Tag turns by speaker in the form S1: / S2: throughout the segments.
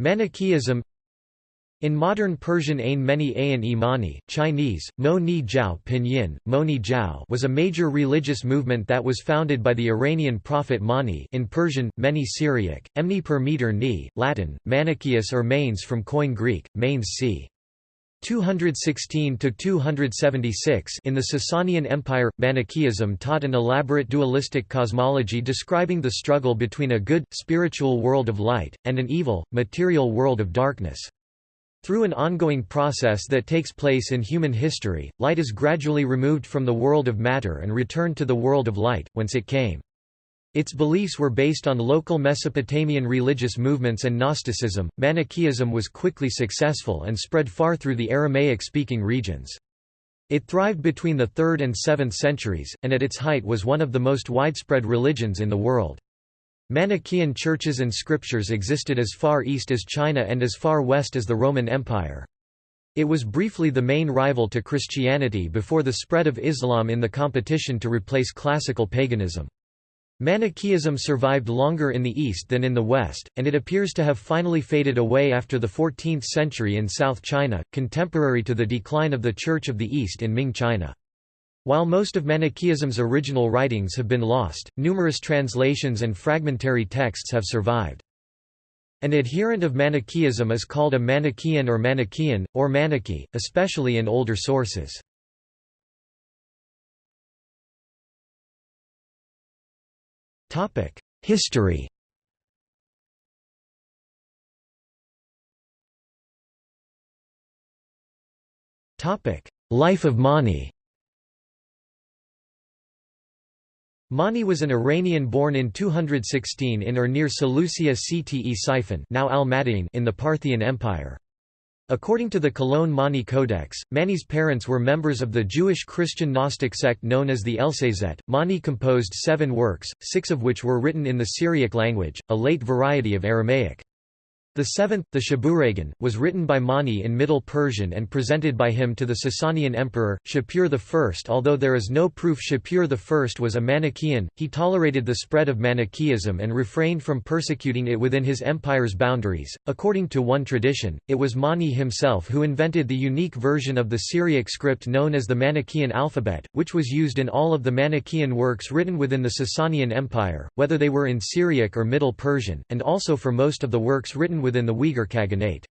S1: Manichaeism in modern Persian Ain Meni Ayan Imani, Chinese, Mo Ni Pinyin, Mo Ni Jiao was a major religious movement that was founded by the Iranian prophet Mani in Persian, Meni Syriac, Emni per meter ni, Latin, Manichaeus or Manes from Koine Greek, Manes c. 216–276 In the Sasanian Empire, Manichaeism taught an elaborate dualistic cosmology describing the struggle between a good, spiritual world of light, and an evil, material world of darkness. Through an ongoing process that takes place in human history, light is gradually removed from the world of matter and returned to the world of light, whence it came. Its beliefs were based on local Mesopotamian religious movements and Gnosticism. Manichaeism was quickly successful and spread far through the Aramaic speaking regions. It thrived between the 3rd and 7th centuries, and at its height was one of the most widespread religions in the world. Manichaean churches and scriptures existed as far east as China and as far west as the Roman Empire. It was briefly the main rival to Christianity before the spread of Islam in the competition to replace classical paganism. Manichaeism survived longer in the East than in the West, and it appears to have finally faded away after the 14th century in South China, contemporary to the decline of the Church of the East in Ming China. While most of Manichaeism's original writings have been lost, numerous translations and fragmentary texts have survived. An adherent of Manichaeism is called a Manichaean or Manichaean, or Manichae, especially in older sources. History. Life of Mani. Mani was an Iranian born in 216 in or near Seleucia Ctesiphon now Al in the Parthian Empire. According to the Cologne Mani Codex, Mani's parents were members of the Jewish-Christian Gnostic sect known as the Elsazet. Mani composed seven works, six of which were written in the Syriac language, a late variety of Aramaic. The seventh, the Shabuhragan, was written by Mani in Middle Persian and presented by him to the Sasanian emperor, Shapur I. Although there is no proof Shapur I was a Manichaean, he tolerated the spread of Manichaeism and refrained from persecuting it within his empire's boundaries. According to one tradition, it was Mani himself who invented the unique version of the Syriac script known as the Manichaean alphabet, which was used in all of the Manichaean works written within the Sasanian Empire, whether they were in Syriac or Middle Persian, and also for most of the works written within the Uyghur Khaganate.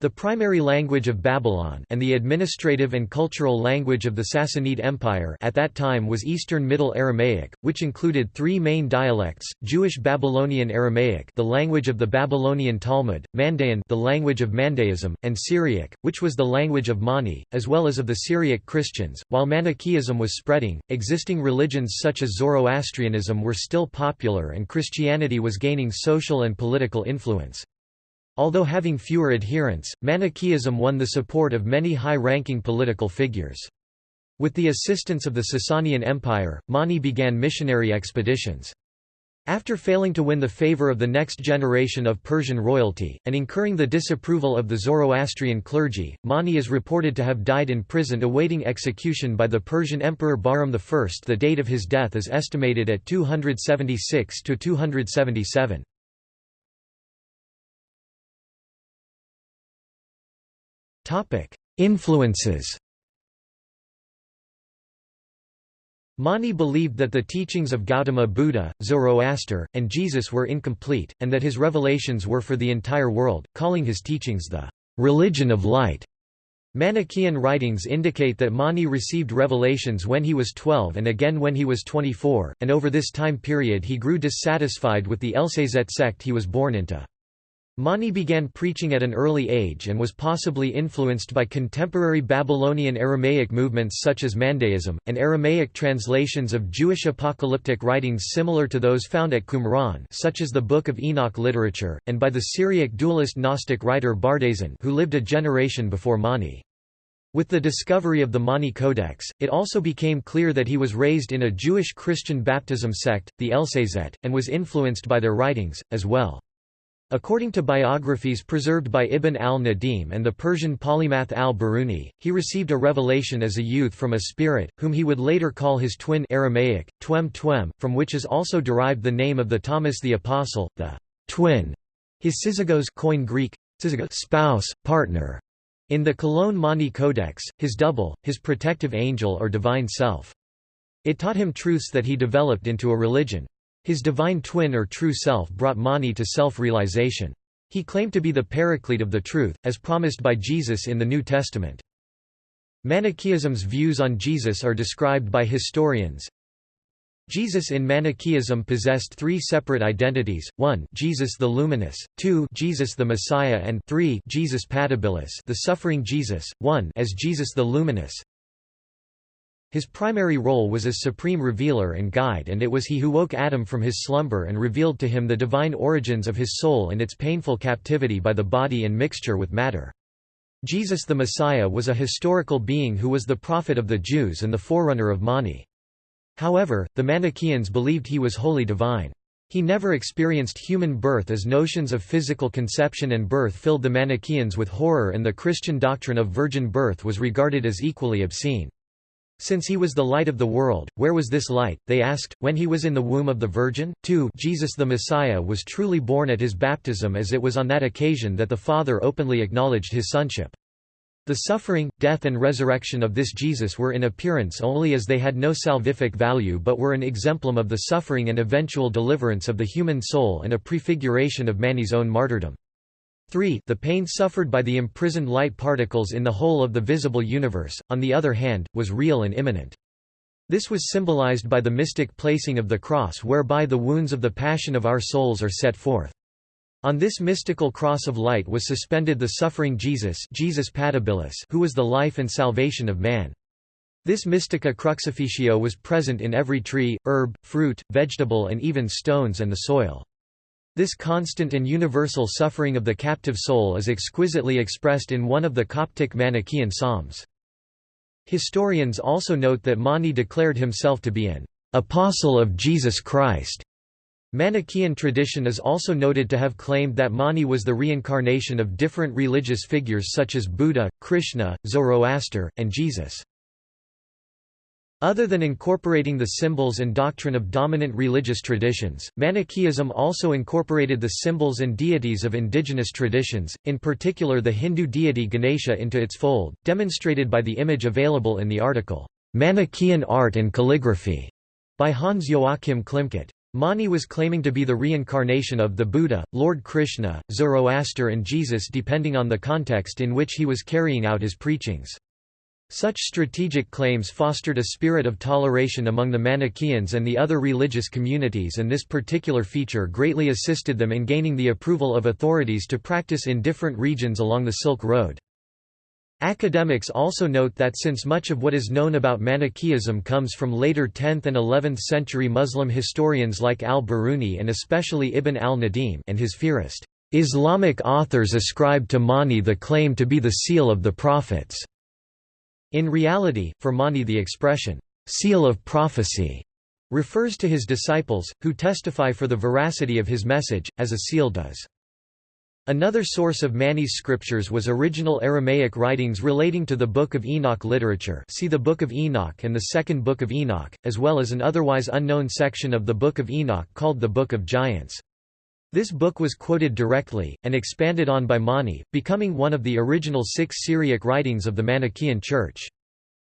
S1: The primary language of Babylon and the administrative and cultural language of the Sassanid Empire at that time was Eastern Middle Aramaic, which included three main dialects, Jewish Babylonian Aramaic the language of the Babylonian Talmud, Mandaean the language of Mandaeism, and Syriac, which was the language of Mani, as well as of the Syriac Christians. While Manichaeism was spreading, existing religions such as Zoroastrianism were still popular and Christianity was gaining social and political influence. Although having fewer adherents, Manichaeism won the support of many high-ranking political figures. With the assistance of the Sasanian Empire, Mani began missionary expeditions. After failing to win the favor of the next generation of Persian royalty, and incurring the disapproval of the Zoroastrian clergy, Mani is reported to have died in prison awaiting execution by the Persian Emperor Bahram I. The date of his death is estimated at 276–277. Influences Mani believed that the teachings of Gautama Buddha, Zoroaster, and Jesus were incomplete, and that his revelations were for the entire world, calling his teachings the religion of light. Manichaean writings indicate that Mani received revelations when he was 12 and again when he was 24, and over this time period he grew dissatisfied with the Elsazet sect he was born into. Mani began preaching at an early age and was possibly influenced by contemporary Babylonian Aramaic movements such as Mandaeism, and Aramaic translations of Jewish apocalyptic writings similar to those found at Qumran such as the Book of Enoch literature, and by the Syriac dualist Gnostic writer Bardaisan who lived a generation before Mani. With the discovery of the Mani Codex, it also became clear that he was raised in a Jewish Christian baptism sect, the Elsazet, and was influenced by their writings, as well. According to biographies preserved by Ibn al-Nadim and the Persian polymath al-Biruni, he received a revelation as a youth from a spirit, whom he would later call his twin Aramaic, Twem Twem, from which is also derived the name of the Thomas the Apostle, the twin His syzygos Koine Greek, spouse, partner, in the Cologne Mani Codex, his double, his protective angel or divine self. It taught him truths that he developed into a religion. His divine twin or true self brought Mani to self-realization. He claimed to be the paraclete of the truth, as promised by Jesus in the New Testament. Manichaeism's views on Jesus are described by historians. Jesus in Manichaeism possessed three separate identities, 1 Jesus the Luminous, 2 Jesus the Messiah and 3 Jesus Patibilis the suffering Jesus, 1 as Jesus the Luminous. His primary role was as supreme revealer and guide and it was he who woke Adam from his slumber and revealed to him the divine origins of his soul and its painful captivity by the body and mixture with matter. Jesus the Messiah was a historical being who was the prophet of the Jews and the forerunner of Mani. However, the Manichaeans believed he was wholly divine. He never experienced human birth as notions of physical conception and birth filled the Manichaeans with horror and the Christian doctrine of virgin birth was regarded as equally obscene. Since he was the light of the world, where was this light, they asked, when he was in the womb of the Virgin? 2 Jesus the Messiah was truly born at his baptism as it was on that occasion that the Father openly acknowledged his sonship. The suffering, death and resurrection of this Jesus were in appearance only as they had no salvific value but were an exemplum of the suffering and eventual deliverance of the human soul and a prefiguration of Mani's own martyrdom. 3 The pain suffered by the imprisoned light particles in the whole of the visible universe, on the other hand, was real and imminent. This was symbolized by the mystic placing of the cross whereby the wounds of the passion of our souls are set forth. On this mystical cross of light was suspended the suffering Jesus, Jesus Patibilis who was the life and salvation of man. This mystica crucifixio was present in every tree, herb, fruit, vegetable and even stones and the soil. This constant and universal suffering of the captive soul is exquisitely expressed in one of the Coptic Manichaean psalms. Historians also note that Mani declared himself to be an apostle of Jesus Christ. Manichaean tradition is also noted to have claimed that Mani was the reincarnation of different religious figures such as Buddha, Krishna, Zoroaster, and Jesus. Other than incorporating the symbols and doctrine of dominant religious traditions, Manichaeism also incorporated the symbols and deities of indigenous traditions, in particular the Hindu deity Ganesha into its fold, demonstrated by the image available in the article, "'Manichaean Art and Calligraphy' by Hans Joachim Klimkeit. Mani was claiming to be the reincarnation of the Buddha, Lord Krishna, Zoroaster and Jesus depending on the context in which he was carrying out his preachings. Such strategic claims fostered a spirit of toleration among the Manichaeans and the other religious communities and this particular feature greatly assisted them in gaining the approval of authorities to practice in different regions along the Silk Road. Academics also note that since much of what is known about Manichaeism comes from later 10th and 11th century Muslim historians like al-Biruni and especially Ibn al-Nadim and his Fihrist, Islamic authors ascribe to Mani the claim to be the seal of the prophets. In reality, for Mani the expression, seal of prophecy, refers to his disciples, who testify for the veracity of his message, as a seal does. Another source of Mani's scriptures was original Aramaic writings relating to the Book of Enoch literature see the Book of Enoch and the Second Book of Enoch, as well as an otherwise unknown section of the Book of Enoch called the Book of Giants. This book was quoted directly, and expanded on by Mani, becoming one of the original six Syriac writings of the Manichaean Church.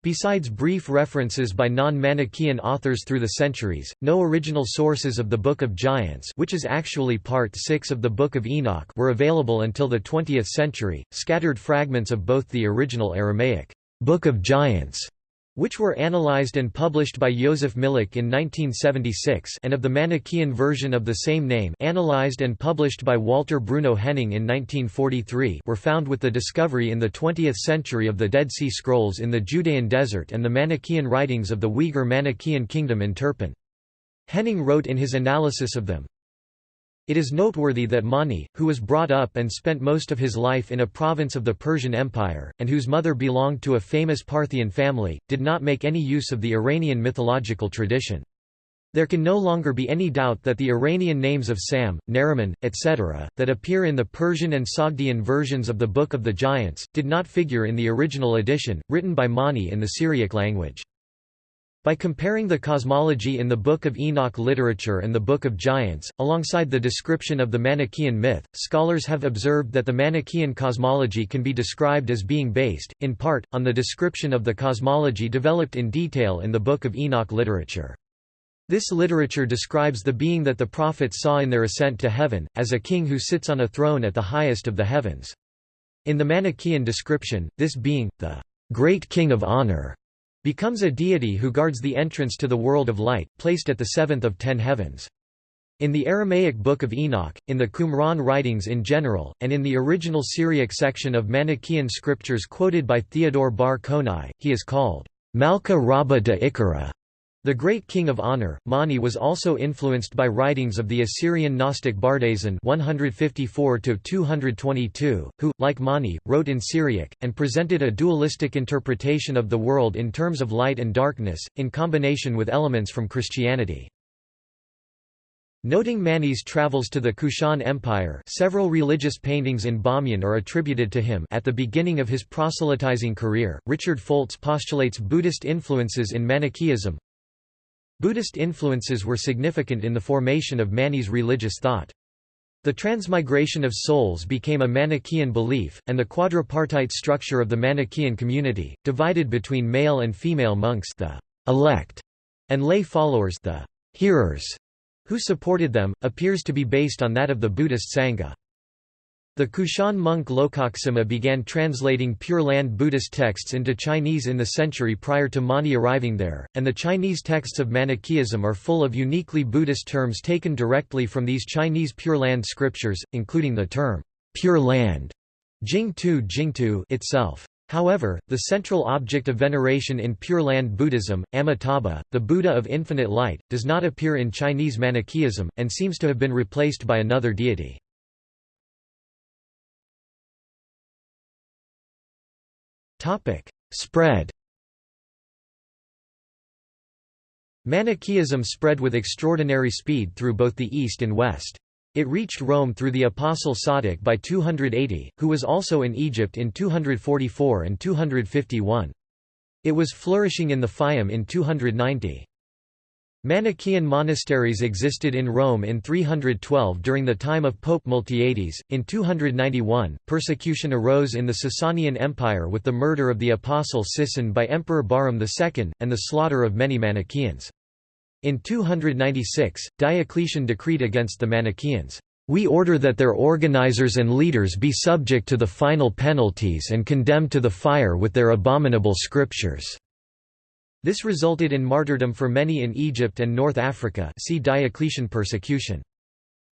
S1: Besides brief references by non-Manichaean authors through the centuries, no original sources of the Book of Giants which is actually part 6 of the Book of Enoch were available until the 20th century, scattered fragments of both the original Aramaic, Book of Giants which were analyzed and published by Josef Milik in 1976 and of the Manichaean version of the same name analyzed and published by Walter Bruno Henning in 1943 were found with the discovery in the 20th century of the Dead Sea Scrolls in the Judean Desert and the Manichaean writings of the Uyghur Manichaean kingdom in Turpan. Henning wrote in his analysis of them, it is noteworthy that Mani, who was brought up and spent most of his life in a province of the Persian Empire, and whose mother belonged to a famous Parthian family, did not make any use of the Iranian mythological tradition. There can no longer be any doubt that the Iranian names of Sam, Nariman, etc., that appear in the Persian and Sogdian versions of the Book of the Giants, did not figure in the original edition, written by Mani in the Syriac language. By comparing the cosmology in the Book of Enoch literature and the Book of Giants, alongside the description of the Manichaean myth, scholars have observed that the Manichaean cosmology can be described as being based, in part, on the description of the cosmology developed in detail in the Book of Enoch literature. This literature describes the being that the prophets saw in their ascent to heaven, as a king who sits on a throne at the highest of the heavens. In the Manichaean description, this being, the great king of honor, becomes a deity who guards the entrance to the world of light, placed at the seventh of ten heavens. In the Aramaic Book of Enoch, in the Qumran writings in general, and in the original Syriac section of Manichaean scriptures quoted by Theodore Bar Konai, he is called Malka Rabba de Ikara, the great king of honor, Mani was also influenced by writings of the Assyrian Gnostic Bardaisan 154 who, like Mani, wrote in Syriac, and presented a dualistic interpretation of the world in terms of light and darkness, in combination with elements from Christianity. Noting Mani's travels to the Kushan Empire several religious paintings in Bamyan are attributed to him at the beginning of his proselytizing career, Richard Foltz postulates Buddhist influences in Manichaeism, Buddhist influences were significant in the formation of Mani's religious thought. The transmigration of souls became a Manichaean belief, and the quadripartite structure of the Manichaean community, divided between male and female monks the elect, and lay followers the hearers, who supported them, appears to be based on that of the Buddhist Sangha. The Kushan monk Lokaksema began translating Pure Land Buddhist texts into Chinese in the century prior to Mani arriving there, and the Chinese texts of Manichaeism are full of uniquely Buddhist terms taken directly from these Chinese Pure Land scriptures, including the term, Pure Land Jingtu Jingtu itself. However, the central object of veneration in Pure Land Buddhism, Amitabha, the Buddha of infinite light, does not appear in Chinese Manichaeism, and seems to have been replaced by another deity. Topic: Spread. Manichaeism spread with extraordinary speed through both the East and West. It reached Rome through the apostle Sadiq by 280, who was also in Egypt in 244 and 251. It was flourishing in the Fayum in 290. Manichaean monasteries existed in Rome in 312 during the time of Pope Miltiades. In 291, persecution arose in the Sasanian Empire with the murder of the apostle Sisan by Emperor Bahram II, and the slaughter of many Manichaeans. In 296, Diocletian decreed against the Manichaeans, "...we order that their organizers and leaders be subject to the final penalties and condemned to the fire with their abominable scriptures." This resulted in martyrdom for many in Egypt and North Africa see Diocletian persecution.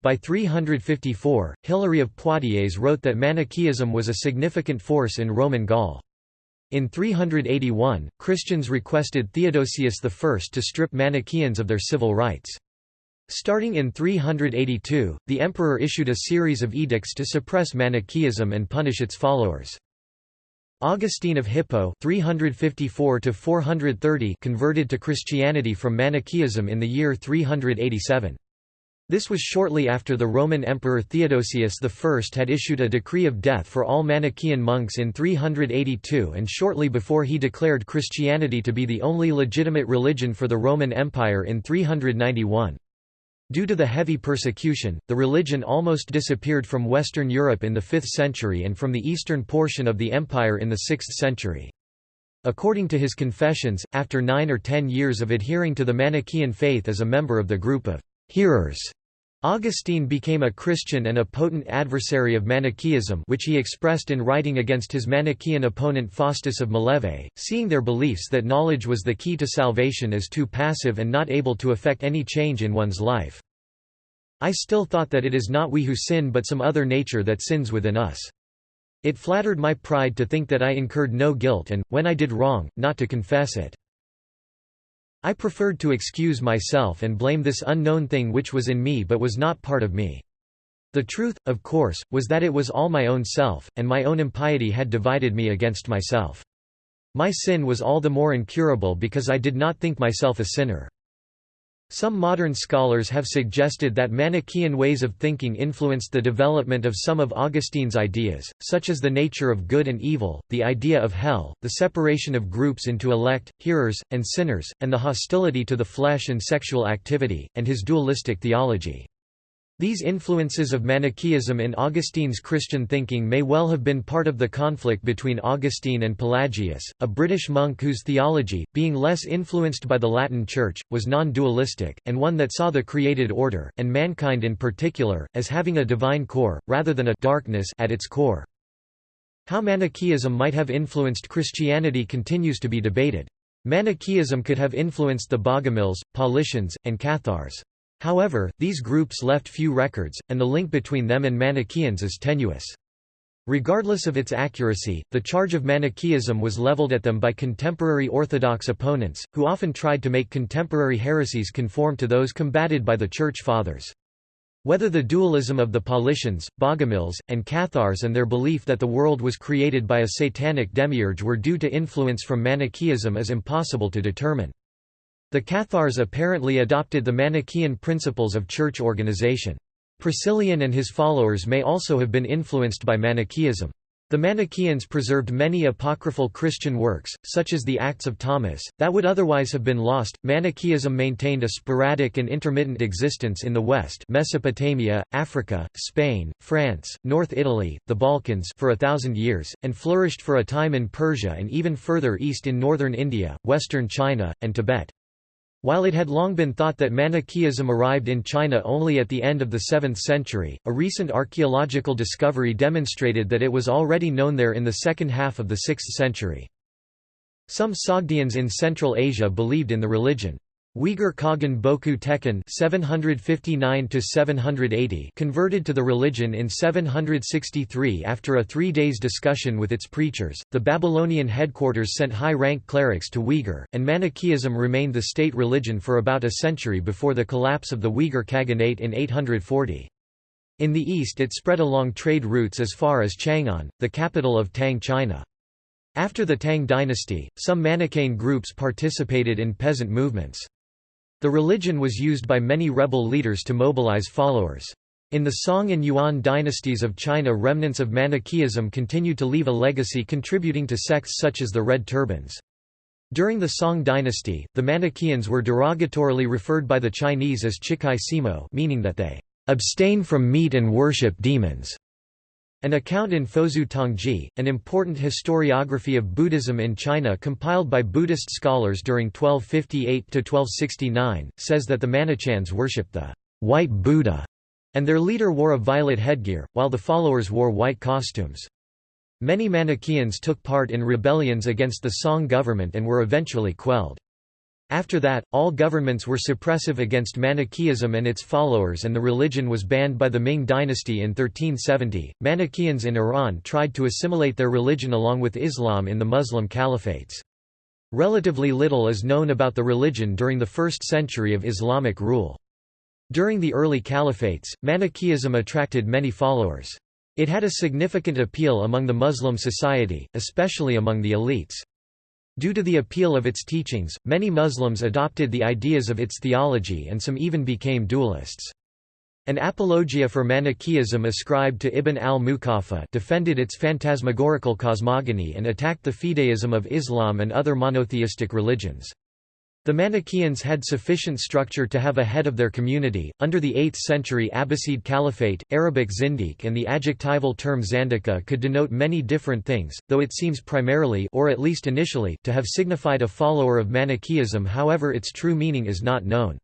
S1: By 354, Hilary of Poitiers wrote that Manichaeism was a significant force in Roman Gaul. In 381, Christians requested Theodosius I to strip Manichaeans of their civil rights. Starting in 382, the emperor issued a series of edicts to suppress Manichaeism and punish its followers. Augustine of Hippo 354 converted to Christianity from Manichaeism in the year 387. This was shortly after the Roman Emperor Theodosius I had issued a decree of death for all Manichaean monks in 382 and shortly before he declared Christianity to be the only legitimate religion for the Roman Empire in 391. Due to the heavy persecution, the religion almost disappeared from Western Europe in the 5th century and from the eastern portion of the empire in the 6th century. According to his confessions, after nine or ten years of adhering to the Manichaean faith as a member of the group of hearers, Augustine became a Christian and a potent adversary of Manichaeism which he expressed in writing against his Manichaean opponent Faustus of Mileve, seeing their beliefs that knowledge was the key to salvation as too passive and not able to effect any change in one's life. I still thought that it is not we who sin but some other nature that sins within us. It flattered my pride to think that I incurred no guilt and, when I did wrong, not to confess it. I preferred to excuse myself and blame this unknown thing which was in me but was not part of me. The truth, of course, was that it was all my own self, and my own impiety had divided me against myself. My sin was all the more incurable because I did not think myself a sinner. Some modern scholars have suggested that Manichaean ways of thinking influenced the development of some of Augustine's ideas, such as the nature of good and evil, the idea of hell, the separation of groups into elect, hearers, and sinners, and the hostility to the flesh and sexual activity, and his dualistic theology. These influences of Manichaeism in Augustine's Christian thinking may well have been part of the conflict between Augustine and Pelagius, a British monk whose theology, being less influenced by the Latin Church, was non-dualistic, and one that saw the created order, and mankind in particular, as having a divine core, rather than a darkness at its core. How Manichaeism might have influenced Christianity continues to be debated. Manichaeism could have influenced the Bogomils, Paulicians, and Cathars. However, these groups left few records, and the link between them and Manichaeans is tenuous. Regardless of its accuracy, the charge of Manichaeism was leveled at them by contemporary Orthodox opponents, who often tried to make contemporary heresies conform to those combated by the Church Fathers. Whether the dualism of the Paulicians, Bogomils, and Cathars and their belief that the world was created by a satanic demiurge were due to influence from Manichaeism is impossible to determine. The Cathars apparently adopted the Manichaean principles of church organization. Priscillian and his followers may also have been influenced by Manichaeism. The Manichaeans preserved many apocryphal Christian works, such as the Acts of Thomas, that would otherwise have been lost. Manichaeism maintained a sporadic and intermittent existence in the West, Mesopotamia, Africa, Spain, France, North Italy, the Balkans for a thousand years, and flourished for a time in Persia and even further east in northern India, western China, and Tibet. While it had long been thought that Manichaeism arrived in China only at the end of the 7th century, a recent archaeological discovery demonstrated that it was already known there in the second half of the 6th century. Some Sogdians in Central Asia believed in the religion. Uyghur Khagan Boku Tekin (759–780) converted to the religion in 763 after a three days discussion with its preachers. The Babylonian headquarters sent high-rank clerics to Uyghur, and Manichaeism remained the state religion for about a century before the collapse of the Uyghur Khaganate in 840. In the east it spread along trade routes as far as Chang'an, the capital of Tang China. After the Tang dynasty, some Manichaean groups participated in peasant movements. The religion was used by many rebel leaders to mobilize followers. In the Song and Yuan dynasties of China remnants of Manichaeism continued to leave a legacy contributing to sects such as the Red Turbans. During the Song dynasty, the Manichaeans were derogatorily referred by the Chinese as Chikai Simo meaning that they abstain from meat and worship demons. An account in Fozu Tongji, an important historiography of Buddhism in China compiled by Buddhist scholars during 1258–1269, says that the Manichans worshipped the «white Buddha» and their leader wore a violet headgear, while the followers wore white costumes. Many Manichaeans took part in rebellions against the Song government and were eventually quelled. After that, all governments were suppressive against Manichaeism and its followers, and the religion was banned by the Ming dynasty in 1370. Manichaeans in Iran tried to assimilate their religion along with Islam in the Muslim caliphates. Relatively little is known about the religion during the first century of Islamic rule. During the early caliphates, Manichaeism attracted many followers. It had a significant appeal among the Muslim society, especially among the elites. Due to the appeal of its teachings, many Muslims adopted the ideas of its theology and some even became dualists. An apologia for Manichaeism ascribed to Ibn al-Muqaffa defended its phantasmagorical cosmogony and attacked the fideism of Islam and other monotheistic religions. The Manichaeans had sufficient structure to have a head of their community. Under the 8th century Abbasid Caliphate, Arabic Zindiq and the adjectival term Zandaka could denote many different things, though it seems primarily or at least initially to have signified a follower of Manichaeism however its true meaning is not known.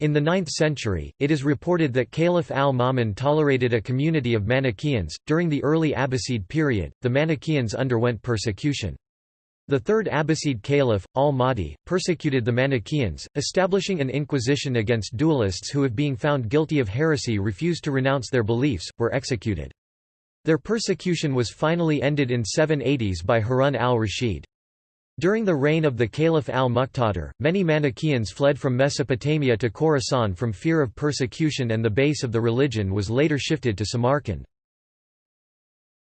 S1: In the 9th century, it is reported that Caliph al-Ma'mun tolerated a community of Manichaeans. During the early Abbasid period, the Manichaeans underwent persecution. The third Abbasid caliph, al-Mahdi, persecuted the Manichaeans, establishing an inquisition against dualists who if being found guilty of heresy refused to renounce their beliefs, were executed. Their persecution was finally ended in 780s by Harun al-Rashid. During the reign of the Caliph al-Muqtadir, many Manichaeans fled from Mesopotamia to Khorasan from fear of persecution and the base of the religion was later shifted to Samarkand.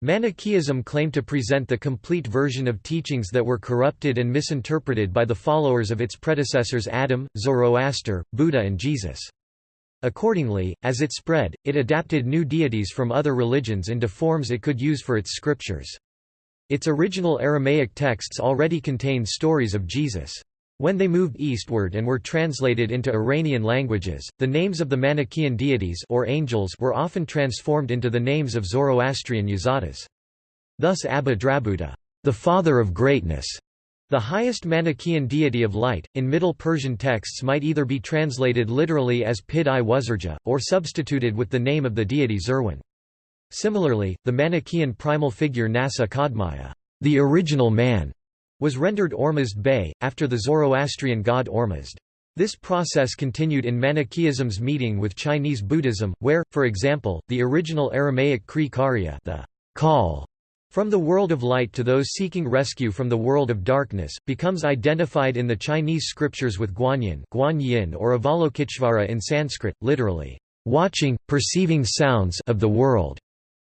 S1: Manichaeism claimed to present the complete version of teachings that were corrupted and misinterpreted by the followers of its predecessors Adam, Zoroaster, Buddha and Jesus. Accordingly, as it spread, it adapted new deities from other religions into forms it could use for its scriptures. Its original Aramaic texts already contained stories of Jesus. When they moved eastward and were translated into Iranian languages, the names of the Manichaean deities or angels were often transformed into the names of Zoroastrian yazatas. Thus Abba Drabuta, the father of greatness, the highest Manichaean deity of light, in Middle Persian texts might either be translated literally as Pid-i-Wuzurja, or substituted with the name of the deity Zerwan. Similarly, the Manichaean primal figure Nasa Kadmaya, the original man, was rendered Ormazd Bey, after the Zoroastrian god Ormazd. This process continued in Manichaeism's meeting with Chinese Buddhism, where, for example, the original Aramaic Kri Karya the call from the world of light to those seeking rescue from the world of darkness, becomes identified in the Chinese scriptures with Guanyin, Guanyin or Avalokiteshvara in Sanskrit, literally, watching, perceiving sounds of the world,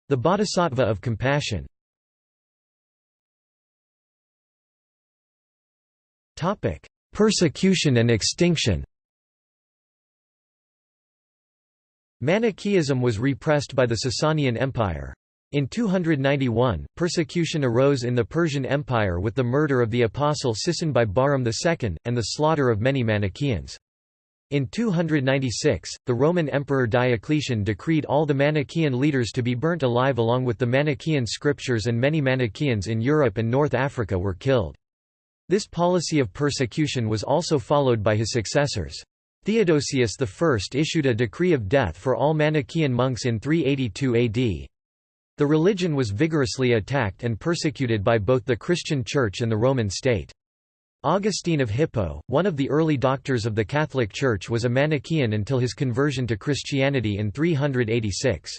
S1: the bodhisattva of compassion. Topic: Persecution and extinction. Manichaeism was repressed by the Sasanian Empire. In 291, persecution arose in the Persian Empire with the murder of the apostle Sisan by Bahram II, and the slaughter of many Manichaeans. In 296, the Roman Emperor Diocletian decreed all the Manichaean leaders to be burnt alive along with the Manichaean scriptures and many Manichaeans in Europe and North Africa were killed. This policy of persecution was also followed by his successors. Theodosius I issued a decree of death for all Manichaean monks in 382 AD. The religion was vigorously attacked and persecuted by both the Christian Church and the Roman state. Augustine of Hippo, one of the early doctors of the Catholic Church was a Manichaean until his conversion to Christianity in 386.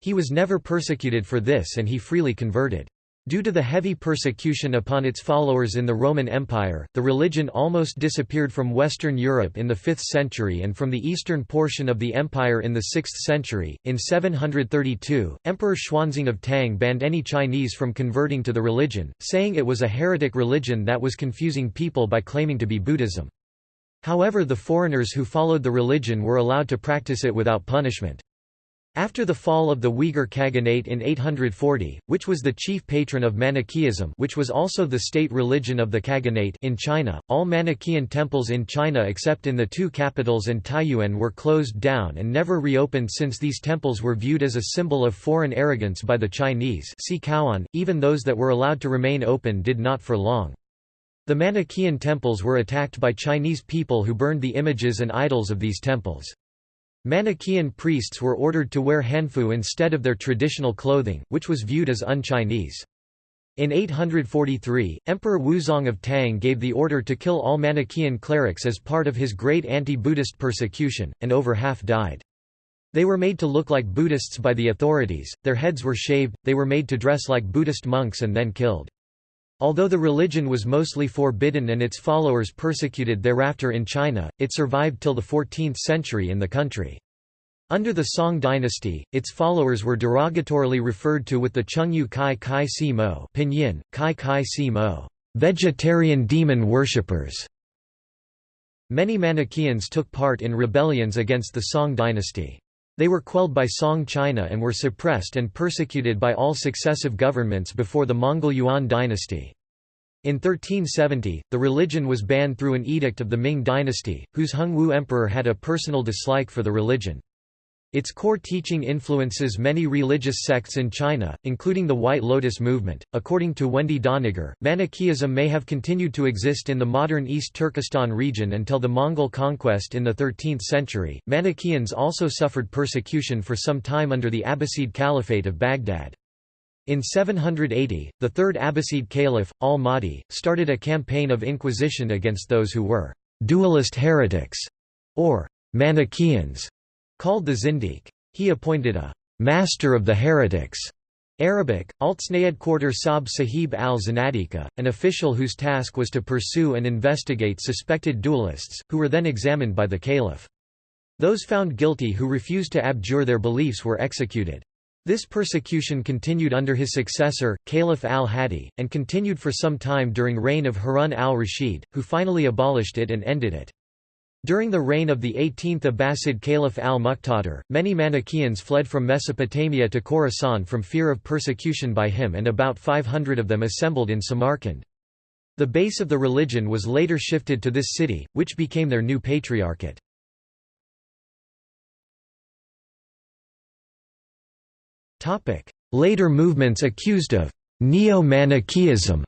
S1: He was never persecuted for this and he freely converted. Due to the heavy persecution upon its followers in the Roman Empire, the religion almost disappeared from Western Europe in the 5th century and from the eastern portion of the empire in the 6th century. In 732, Emperor Xuanzong of Tang banned any Chinese from converting to the religion, saying it was a heretic religion that was confusing people by claiming to be Buddhism. However the foreigners who followed the religion were allowed to practice it without punishment. After the fall of the Uyghur Khaganate in 840, which was the chief patron of Manichaeism which was also the state religion of the Khaganate in China, all Manichaean temples in China except in the two capitals and Taiyuan were closed down and never reopened since these temples were viewed as a symbol of foreign arrogance by the Chinese see Caoan, even those that were allowed to remain open did not for long. The Manichaean temples were attacked by Chinese people who burned the images and idols of these temples. Manichaean priests were ordered to wear hanfu instead of their traditional clothing, which was viewed as un-Chinese. In 843, Emperor Wuzong of Tang gave the order to kill all Manichaean clerics as part of his great anti-Buddhist persecution, and over half died. They were made to look like Buddhists by the authorities, their heads were shaved, they were made to dress like Buddhist monks and then killed. Although the religion was mostly forbidden and its followers persecuted thereafter in China, it survived till the 14th century in the country. Under the Song dynasty, its followers were derogatorily referred to with the Chengyu Kai Kai Si Mo pinyin, Kai Kai Si Mo, vegetarian demon worshippers. Many Manichaeans took part in rebellions against the Song dynasty. They were quelled by Song China and were suppressed and persecuted by all successive governments before the Mongol Yuan dynasty. In 1370, the religion was banned through an edict of the Ming dynasty, whose Hung Wu emperor had a personal dislike for the religion. Its core teaching influences many religious sects in China, including the White Lotus movement. According to Wendy Doniger, Manichaeism may have continued to exist in the modern East Turkestan region until the Mongol conquest in the 13th century. Manichaeans also suffered persecution for some time under the Abbasid Caliphate of Baghdad. In 780, the third Abbasid Caliph, al-Mahdi, started a campaign of inquisition against those who were dualist heretics, or Manichaeans, Called the Zindiq. He appointed a «master of the heretics» Arabic, Altsnayed Quarter Sab Sahib al-Zanadika, an official whose task was to pursue and investigate suspected dualists, who were then examined by the caliph. Those found guilty who refused to abjure their beliefs were executed. This persecution continued under his successor, Caliph al-Hadi, and continued for some time during reign of Harun al-Rashid, who finally abolished it and ended it. During the reign of the 18th Abbasid Caliph al-Muqtadir, many Manichaeans fled from Mesopotamia to Khorasan from fear of persecution by him and about 500 of them assembled in Samarkand. The base of the religion was later shifted to this city, which became their new patriarchate. Later movements accused of Neo-Manichaeism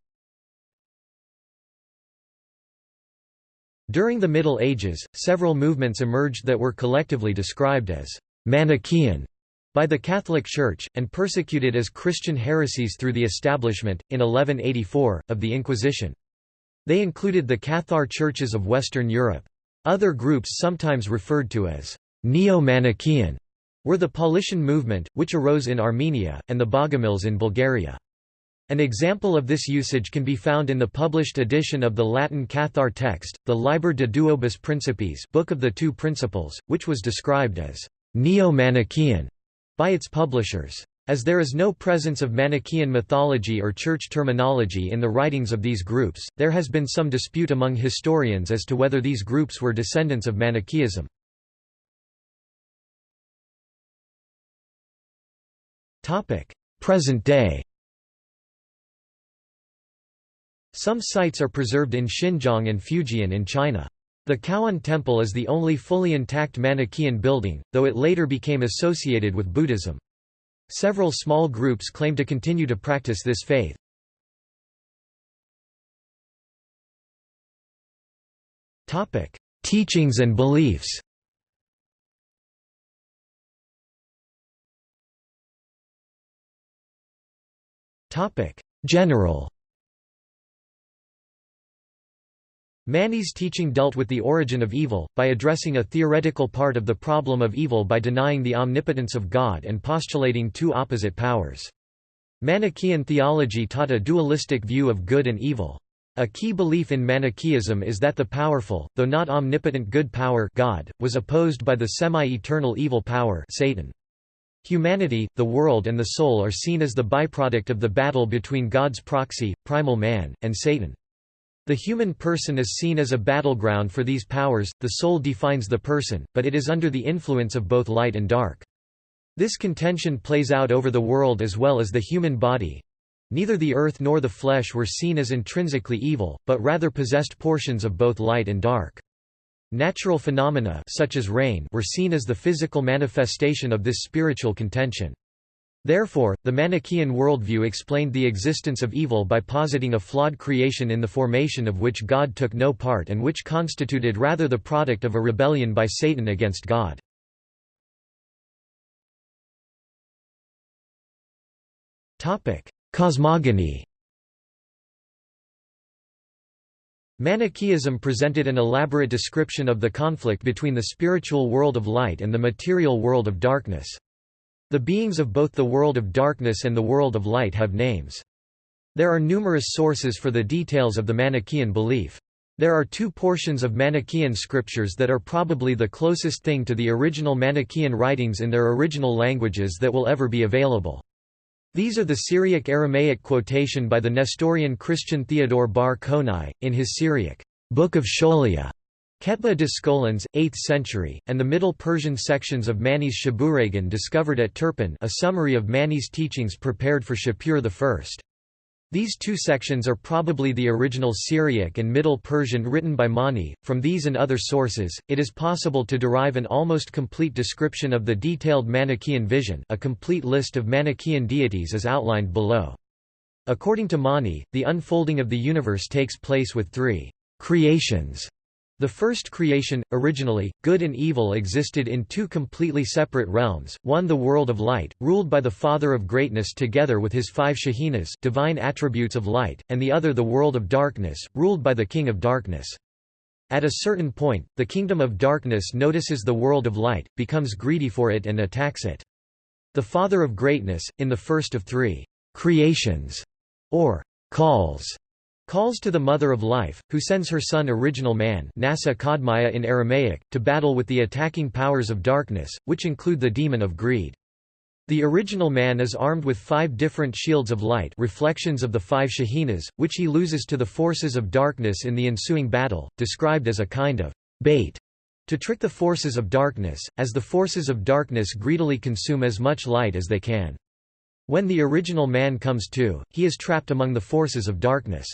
S1: During the Middle Ages, several movements emerged that were collectively described as Manichaean by the Catholic Church, and persecuted as Christian heresies through the establishment, in 1184, of the Inquisition. They included the Cathar churches of Western Europe. Other groups sometimes referred to as Neo-Manichaean were the Paulician movement, which arose in Armenia, and the Bogomils in Bulgaria. An example of this usage can be found in the published edition of the Latin Cathar text, the Liber de Duobus Principiis Book of the Two Principles, which was described as «neo-Manichaean» by its publishers. As there is no presence of Manichaean mythology or church terminology in the writings of these groups, there has been some dispute among historians as to whether these groups were descendants of Manichaeism. Present day Some sites are preserved in Xinjiang and Fujian in China. The Caoan Temple is the only fully intact Manichaean building, though it later became associated with Buddhism. Several small groups claim to continue to practice this faith. Teachings and beliefs General Mani's teaching dealt with the origin of evil, by addressing a theoretical part of the problem of evil by denying the omnipotence of God and postulating two opposite powers. Manichaean theology taught a dualistic view of good and evil. A key belief in Manichaeism is that the powerful, though not omnipotent good power God, was opposed by the semi-eternal evil power Satan. Humanity, the world and the soul are seen as the byproduct of the battle between God's proxy, primal man, and Satan. The human person is seen as a battleground for these powers, the soul defines the person, but it is under the influence of both light and dark. This contention plays out over the world as well as the human body. Neither the earth nor the flesh were seen as intrinsically evil, but rather possessed portions of both light and dark. Natural phenomena such as rain were seen as the physical manifestation of this spiritual contention. Therefore, the Manichaean worldview explained the existence of evil by positing a flawed creation in the formation of which God took no part and which constituted rather the product of a rebellion by Satan against God. Cosmogony Manichaeism presented an elaborate description of the conflict between the spiritual world of light and the material world of darkness. The beings of both the world of darkness and the world of light have names. There are numerous sources for the details of the Manichaean belief. There are two portions of Manichaean scriptures that are probably the closest thing to the original Manichaean writings in their original languages that will ever be available. These are the Syriac-Aramaic quotation by the Nestorian Christian Theodore bar Konai, in his Syriac, Book of Scholia, Ketba de Scholans, 8th century, and the Middle Persian sections of Mani's Shabuhragan discovered at Turpan a summary of Mani's teachings prepared for Shapur I. These two sections are probably the original Syriac and Middle Persian written by Mani. From these and other sources, it is possible to derive an almost complete description of the detailed Manichaean vision. A complete list of Manichaean deities is outlined below. According to Mani, the unfolding of the universe takes place with three creations the first creation, originally, good and evil existed in two completely separate realms, one the world of light, ruled by the Father of Greatness together with his five Shekhinas divine attributes of light, and the other the world of darkness, ruled by the King of Darkness. At a certain point, the kingdom of darkness notices the world of light, becomes greedy for it and attacks it. The Father of Greatness, in the first of three creations, or calls, calls to the Mother of Life, who sends her son Original Man Nasa in Aramaic, to battle with the attacking powers of darkness, which include the demon of greed. The original man is armed with five different shields of light reflections of the five Shekhinas, which he loses to the forces of darkness in the ensuing battle, described as a kind of bait to trick the forces of darkness, as the forces of darkness greedily consume as much light as they can. When the original man comes to, he is trapped among the forces of darkness.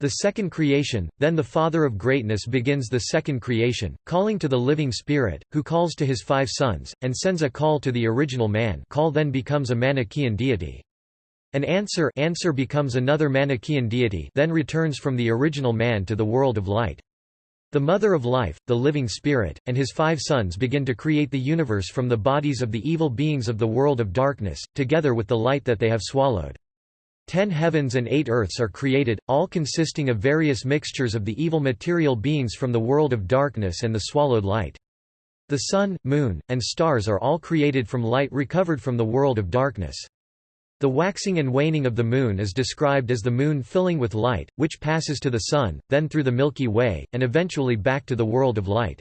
S1: The second creation, then the Father of greatness begins the second creation, calling to the living Spirit, who calls to his five sons, and sends a call to the original man call then becomes a Manichaean deity. An answer, answer becomes another Manichaean deity then returns from the original man to the world of light. The Mother of Life, the Living Spirit, and his five sons begin to create the universe from the bodies of the evil beings of the world of darkness, together with the light that they have swallowed. Ten heavens and eight earths are created, all consisting of various mixtures of the evil material beings from the world of darkness and the swallowed light. The sun, moon, and stars are all created from light recovered from the world of darkness. The waxing and waning of the moon is described as the moon filling with light, which passes to the sun, then through the Milky Way, and eventually back to the world of light.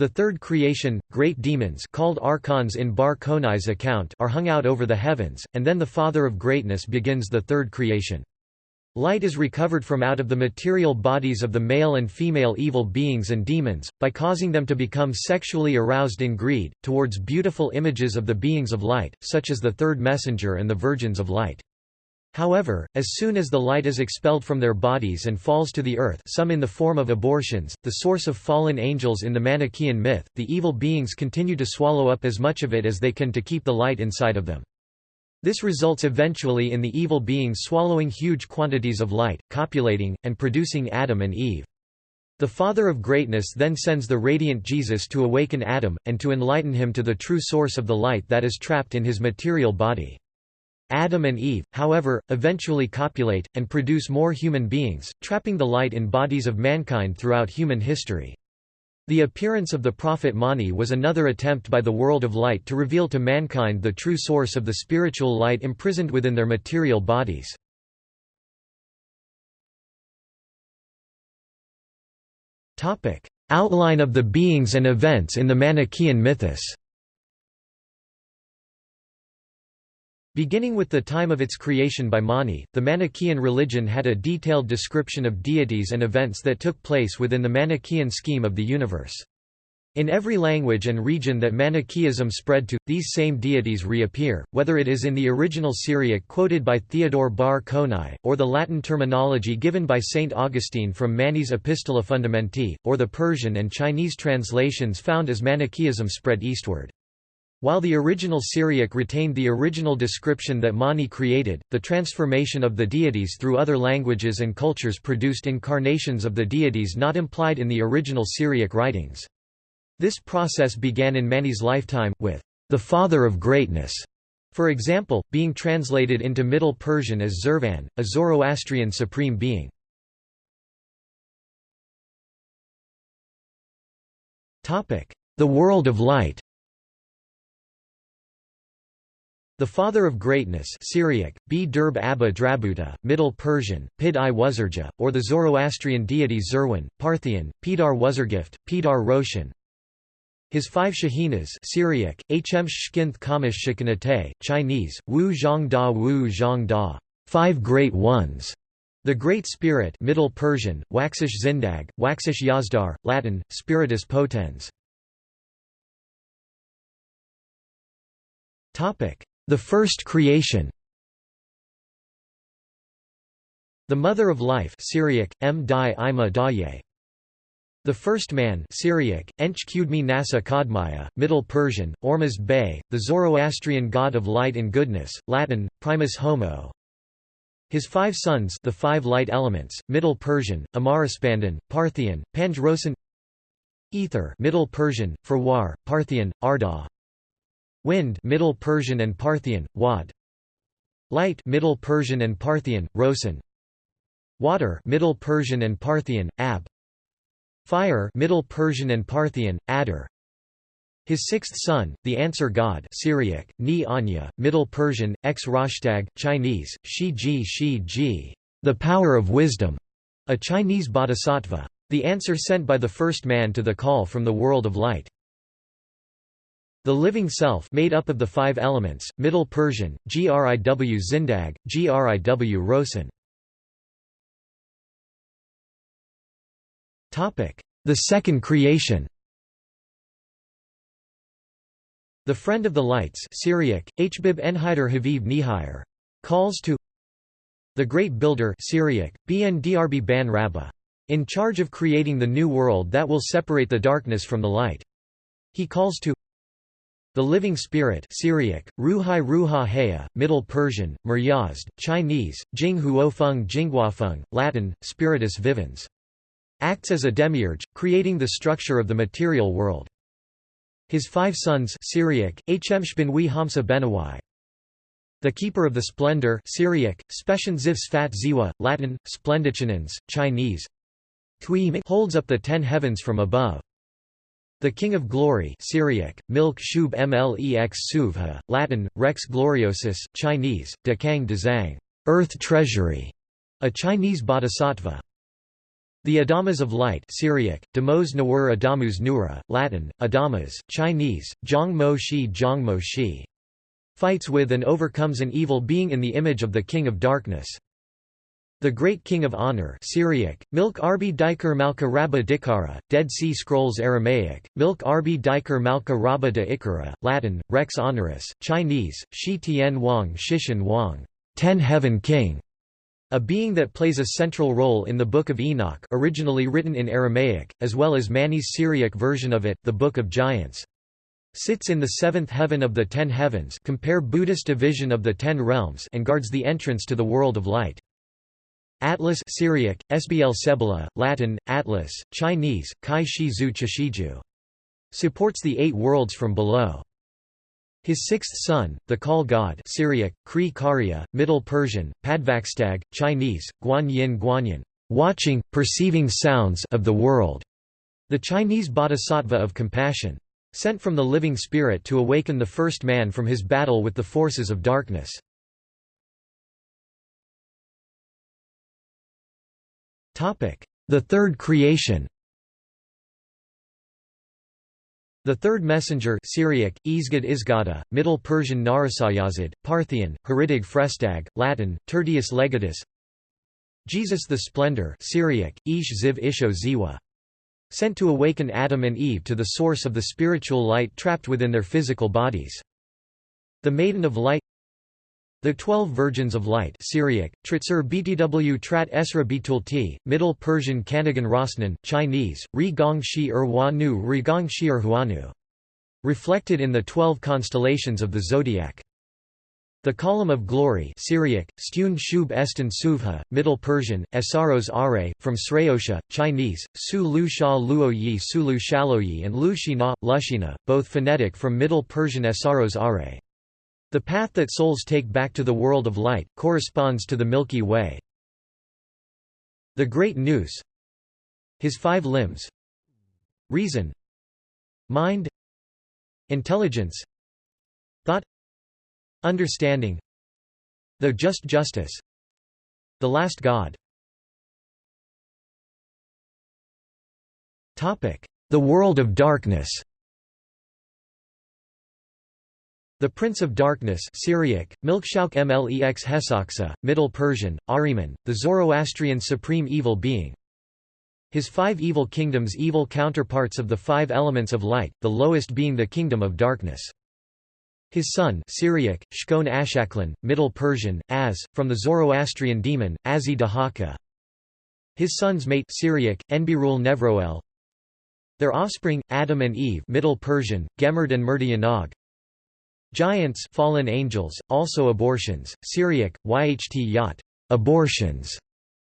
S1: The third creation, great demons called archons in Bar Konai's account are hung out over the heavens, and then the Father of greatness begins the third creation. Light is recovered from out of the material bodies of the male and female evil beings and demons, by causing them to become sexually aroused in greed, towards beautiful images of the beings of light, such as the third messenger and the virgins of light. However, as soon as the light is expelled from their bodies and falls to the earth some in the form of abortions, the source of fallen angels in the Manichaean myth, the evil beings continue to swallow up as much of it as they can to keep the light inside of them. This results eventually in the evil beings swallowing huge quantities of light, copulating, and producing Adam and Eve. The Father of Greatness then sends the radiant Jesus to awaken Adam, and to enlighten him to the true source of the light that is trapped in his material body. Adam and Eve, however, eventually copulate, and produce more human beings, trapping the light in bodies of mankind throughout human history. The appearance of the prophet Mani was another attempt by the world of light to reveal to mankind the true source of the spiritual light imprisoned within their material bodies. Outline of the beings and events in the Manichaean mythos Beginning with the time of its creation by Mani, the Manichaean religion had a detailed description of deities and events that took place within the Manichaean scheme of the universe. In every language and region that Manichaeism spread to, these same deities reappear, whether it is in the original Syriac quoted by Theodore Bar Konai, or the Latin terminology given by Saint Augustine from Mani's Epistola Fundamenti, or the Persian and Chinese translations found as Manichaeism spread eastward. While the original Syriac retained the original description that Mani created, the transformation of the deities through other languages and cultures produced incarnations of the deities not implied in the original Syriac writings. This process began in Mani's lifetime, with the Father of Greatness, for example, being translated into Middle Persian as Zervan, a Zoroastrian supreme being. The world of light The Father of Greatness Syriac, B. Derb Abba Drabuta, Middle Persian, Pid i Wuzurja, or the Zoroastrian deity Zerwin, Parthian, Pidar Wuzurgift, Pidar Roshan. His five Shekhinas Syriac, Hm Shkinth Kamish Shikanate, Chinese, Wu Zhang Da Wu Zhang Da, five great ones. The Great Spirit Middle Persian, Waxish Zindag, Waxish Yazdar, Latin, Spiritus Potens. The first creation The Mother of Life Syriac, M. Di Ima Daye. The First Man Syriac, Ench Kudmi Nasa Kadmaya, Middle Persian, Ormuzd Bey, the Zoroastrian god of light and goodness, Latin, Primus Homo. His five sons the five light elements, Middle Persian, Amaraspandan, Parthian, Panjrosan Ether Middle Persian, Farwar, Parthian, Arda Wind Middle Persian and Parthian, Wad. Light Middle Persian and Parthian, Rosan. Water Middle Persian and Parthian, Ab. Fire Middle Persian and Parthian, Adar. His sixth son, the answer god Syriac, Ni Anya, Middle Persian, Ex Rashtag, Chinese, Shi Ji Shi Ji, the power of wisdom, a Chinese bodhisattva. The answer sent by the first man to the call from the world of light. The living self made up of the five elements, Middle Persian, Griw Zindag, Griw Rosen. The second creation The Friend of the Lights Syriac, Hbib Enhider Haviv Nihir, calls to the Great Builder Syriac, Bn Drb Ban Rabba, in charge of creating the new world that will separate the darkness from the light. He calls to the Living Spirit Syriac, Ruhai Ruha Haya, Middle Persian, Muryazd, Chinese, Jing Huofeng Jingguafeng, Latin, Spiritus Vivens. Acts as a demiurge, creating the structure of the material world. His five sons Syriac, Hmshbinwi Hamsa Benawai. The Keeper of the Splendor Syriac, Specian Ziv Sfat Ziwa, Latin, Splendichinans, Chinese holds up the ten heavens from above. The King of Glory Syriac, Milk Shub Mlex Suvha, Latin, Rex Gloriosus, Chinese, Dekang Dezang, Earth Treasury, a Chinese bodhisattva. The Adamas of Light Syriac, Demos Nawur Adamus Nura, Latin, Adamas, Chinese, Zhang Mo Shi Zhang Mo Shi. Fights with and overcomes an evil being in the image of the King of Darkness. The Great King of Honor Syriac, Milk Arbi Diker Malka Rabba Dikara, Dead Sea Scrolls Aramaic, Milk Arbi Diker Malka Rabba de Ikara, Latin, Rex Honoris, Chinese, Shi Tian Wang Shishan Wang, Ten Heaven King. A being that plays a central role in the Book of Enoch originally written in Aramaic, as well as Mani's Syriac version of it, the Book of Giants. Sits in the seventh heaven of the ten heavens compare Buddhist division of the ten realms and guards the entrance to the world of light. Atlas Syriac, Sbl Sebala, Latin, Atlas, Chinese, Kai Shi Zu Chishiju. Supports the eight worlds from below. His sixth son, the Call God Syriac, Kri Karya, Middle Persian, Padvakstag, Chinese, Guan Yin Guanyin, watching, perceiving sounds of the world, the Chinese bodhisattva of compassion. Sent from the living spirit to awaken the first man from his battle with the forces of darkness. The third creation The third messenger Syriac, Izgad Izgada, Middle Persian Narasayazid, Parthian, Heridig Frestag, Latin, Tertius Legatus Jesus the Splendor Syriac, Ish Ziv Isho Ziwa. Sent to awaken Adam and Eve to the source of the spiritual light trapped within their physical bodies. The Maiden of Light the Twelve Virgins of Light Syriac, Tritzur Btw Trat Esra Bitulti, Middle Persian Kanagan Rosnan, Chinese, Ri Gong Shi Er Nu Ri Gong Shi Er Huanu. Reflected in the twelve constellations of the zodiac. The Column of Glory Syriac, Stun Shub Estin Suvha, Middle Persian, Esaros Are, from Sreyosha, Chinese, Su Lu Sha Luo Yi Su Lu Shaloyi and Lu Shina, Lushina, both phonetic from Middle Persian Esaros Are. The path that souls take back to the world of light, corresponds to the Milky Way. The Great Nous His five limbs Reason Mind Intelligence Thought Understanding The Just Justice The Last God. The World of Darkness The Prince of Darkness Syriac, Milkshauk Mlex Hesaksa, Middle Persian, Ahriman, the Zoroastrian supreme evil being. His five evil kingdoms evil counterparts of the five elements of light, the lowest being the kingdom of darkness. His son Syriac, Shkon Ashaklan, Middle Persian, Az, from the Zoroastrian demon, Azi Dahaka. His son's mate Syriac, Enbirul Nevroel. Their offspring, Adam and Eve Middle Persian, Gemerd and Murdianog. Giants fallen angels, also abortions, Syriac, Yht Yat, abortions,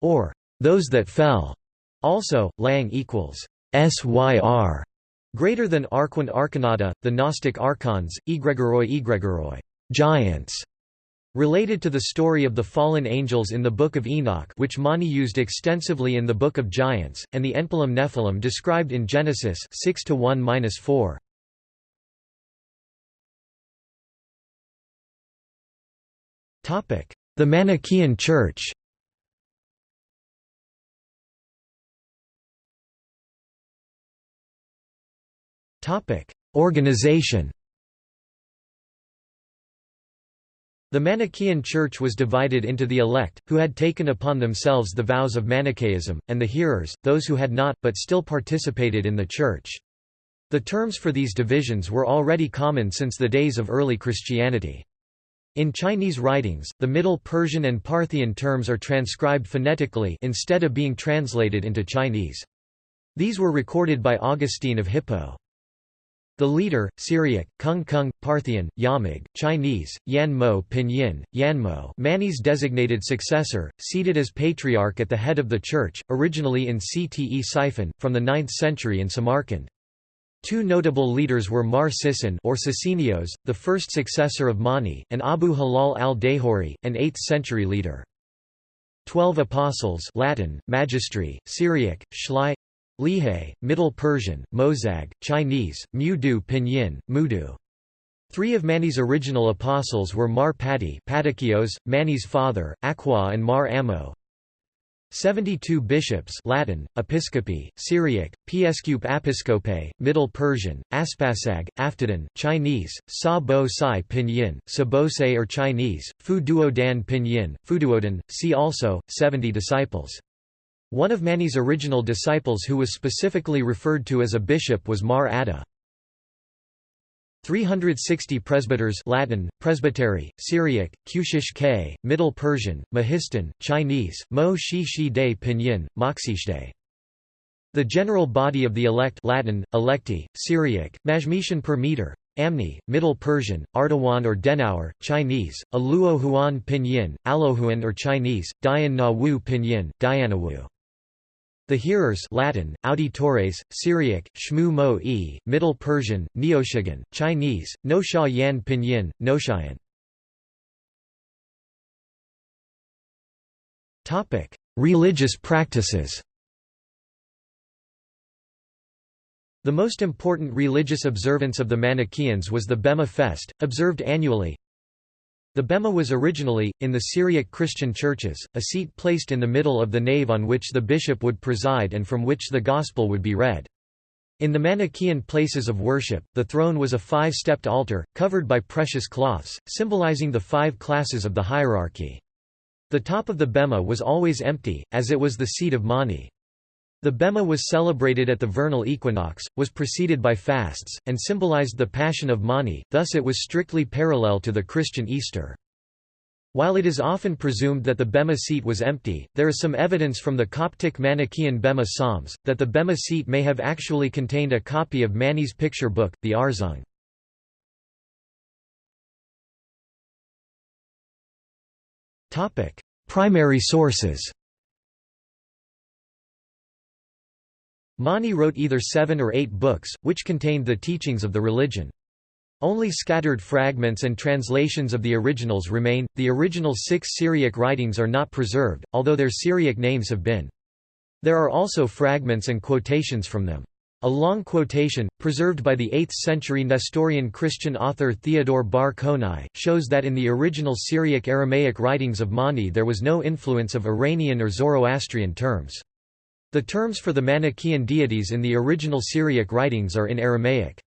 S1: or those that fell. Also, Lang equals syr, greater than Arquant Arcanata, the Gnostic archons, egregoroi egregoroi, giants. Related to the story of the fallen angels in the Book of Enoch which Mani used extensively in the Book of Giants, and the Enphalim Nephilim described in Genesis 6 4 The Manichaean Church Organization The Manichaean Church was divided into the elect, who had taken upon themselves the vows of Manichaeism, and the hearers, those who had not, but still participated in the Church. The terms for these divisions were already common since the days of early Christianity. In Chinese writings, the Middle Persian and Parthian terms are transcribed phonetically instead of being translated into Chinese. These were recorded by Augustine of Hippo. The leader, Syriac, Kung Kung, Parthian, Yamig, Chinese, Yan Mo Pinyin, Yanmo Mani's designated successor, seated as patriarch at the head of the church, originally in Ctesiphon, from the 9th century in Samarkand. Two notable leaders were Mar Sisin or Sisinnios, the first successor of Mani, and Abu Hilal al-Dahuri, an 8th-century leader. Twelve Apostles Latin, Magistri, Syriac, Shlai Lihe, Middle Persian, Mozag, Chinese, Mudu Pinyin, Mudu. Three of Mani's original apostles were Mar Padi Mani's father, Aqua and Mar Ammo. 72 bishops Latin, Episcopi, Syriac, Piescup Episcope, Middle Persian, Aspasag, Aftadin, Chinese, Sa Bo Sai Pinyin, Sabose or Chinese, Fu Duo Dan Pinyin, Fuduodan, see also, 70 disciples. One of Mani's original disciples who was specifically referred to as a bishop was Mar Adda. 360 presbyters Latin, presbytery, Syriac, Kushish K, Middle Persian, Mahistan, Chinese, Mo Shi Shi De Pinyin, Moxishde. The general body of the elect Latin, electi, Syriac, Majmeshan per meter, Amni, Middle Persian, Ardawan or Denauer, Chinese, Aluo Huan Pinyin, Alohuan or Chinese, Dian Na Wu Pinyin, Dianawu. The hearers Latin, auditores, Syriac, Shmu Mo e, Middle Persian, Neoshigan, Chinese, No Sha Yan Pinyin, Noshayan. Religious practices The most important religious observance of the Manichaeans was the Bema Fest, observed annually, the bema was originally, in the Syriac Christian churches, a seat placed in the middle of the nave on which the bishop would preside and from which the gospel would be read. In the Manichaean places of worship, the throne was a five-stepped altar, covered by precious cloths, symbolizing the five classes of the hierarchy. The top of the bema was always empty, as it was the seat of Mani. The Bema was celebrated at the vernal equinox, was preceded by fasts, and symbolized the Passion of Mani, thus it was strictly parallel to the Christian Easter. While it is often presumed that the Bema seat was empty, there is some evidence from the Coptic Manichaean Bema Psalms, that the Bema seat may have actually contained a copy of Mani's picture book, the Arzung. Primary sources Mani wrote either seven or eight books, which contained the teachings of the religion. Only scattered fragments and translations of the originals remain. The original six Syriac writings are not preserved, although their Syriac names have been. There are also fragments and quotations from them. A long quotation, preserved by the 8th-century Nestorian Christian author Theodore bar Konai, shows that in the original Syriac Aramaic writings of Mani there was no influence of Iranian or Zoroastrian terms. The terms for the Manichaean deities in the original Syriac writings are in Aramaic.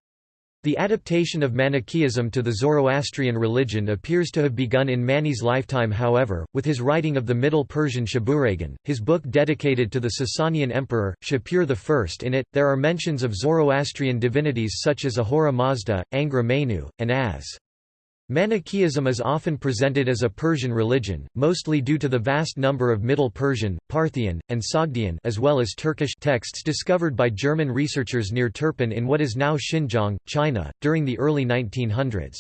S1: The adaptation of Manichaeism to the Zoroastrian religion appears to have begun in Mani's lifetime however, with his writing of the Middle Persian Shabuhragan, his book dedicated to the Sasanian emperor, Shapur I. In it, there are mentions of Zoroastrian divinities such as Ahura Mazda, Angra Mainyu, and Az. Manichaeism is often presented as a Persian religion, mostly due to the vast number of Middle Persian, Parthian, and Sogdian as well as Turkish texts discovered by German researchers near Turpan in what is now Xinjiang, China, during the early 1900s.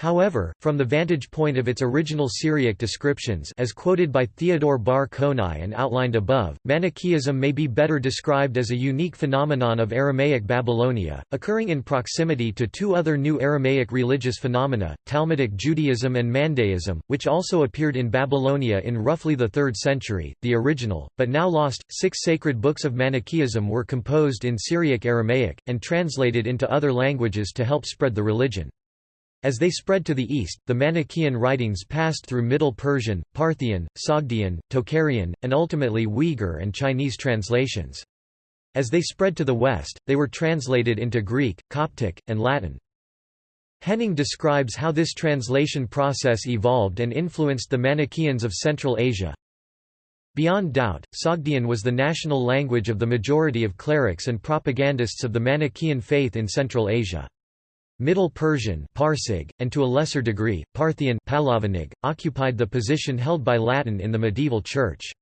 S1: However, from the vantage point of its original Syriac descriptions as quoted by Theodore bar Konai and outlined above, Manichaeism may be better described as a unique phenomenon of Aramaic Babylonia, occurring in proximity to two other new Aramaic religious phenomena, Talmudic Judaism and Mandaism, which also appeared in Babylonia in roughly the 3rd century. The original, but now lost, six sacred books of Manichaeism were composed in Syriac Aramaic, and translated into other languages to help spread the religion. As they spread to the east, the Manichaean writings passed through Middle Persian, Parthian, Sogdian, Tocharian, and ultimately Uyghur and Chinese translations. As they spread to the west, they were translated into Greek, Coptic, and Latin. Henning describes how this translation process evolved and influenced the Manichaeans of Central Asia. Beyond doubt, Sogdian was the national language of the majority of clerics and propagandists of the Manichaean faith in Central Asia. Middle Persian Parsig, and to a lesser degree, Parthian Palavanig, occupied the position held by Latin in the medieval Church.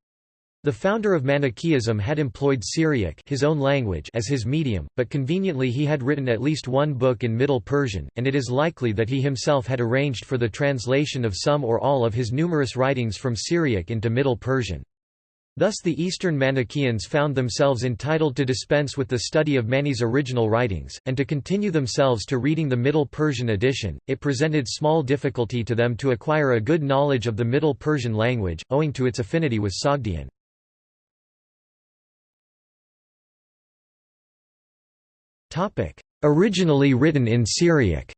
S1: The founder of Manichaeism had employed Syriac his own language as his medium, but conveniently he had written at least one book in Middle Persian, and it is likely that he himself had arranged for the translation of some or all of his numerous writings from Syriac into Middle Persian. Thus the Eastern Manichaeans found themselves entitled to dispense with the study of Mani's original writings, and to continue themselves to reading the Middle Persian edition. It presented small difficulty to them to acquire a good knowledge of the Middle Persian language, owing to its affinity with Sogdian. Originally written in Syriac.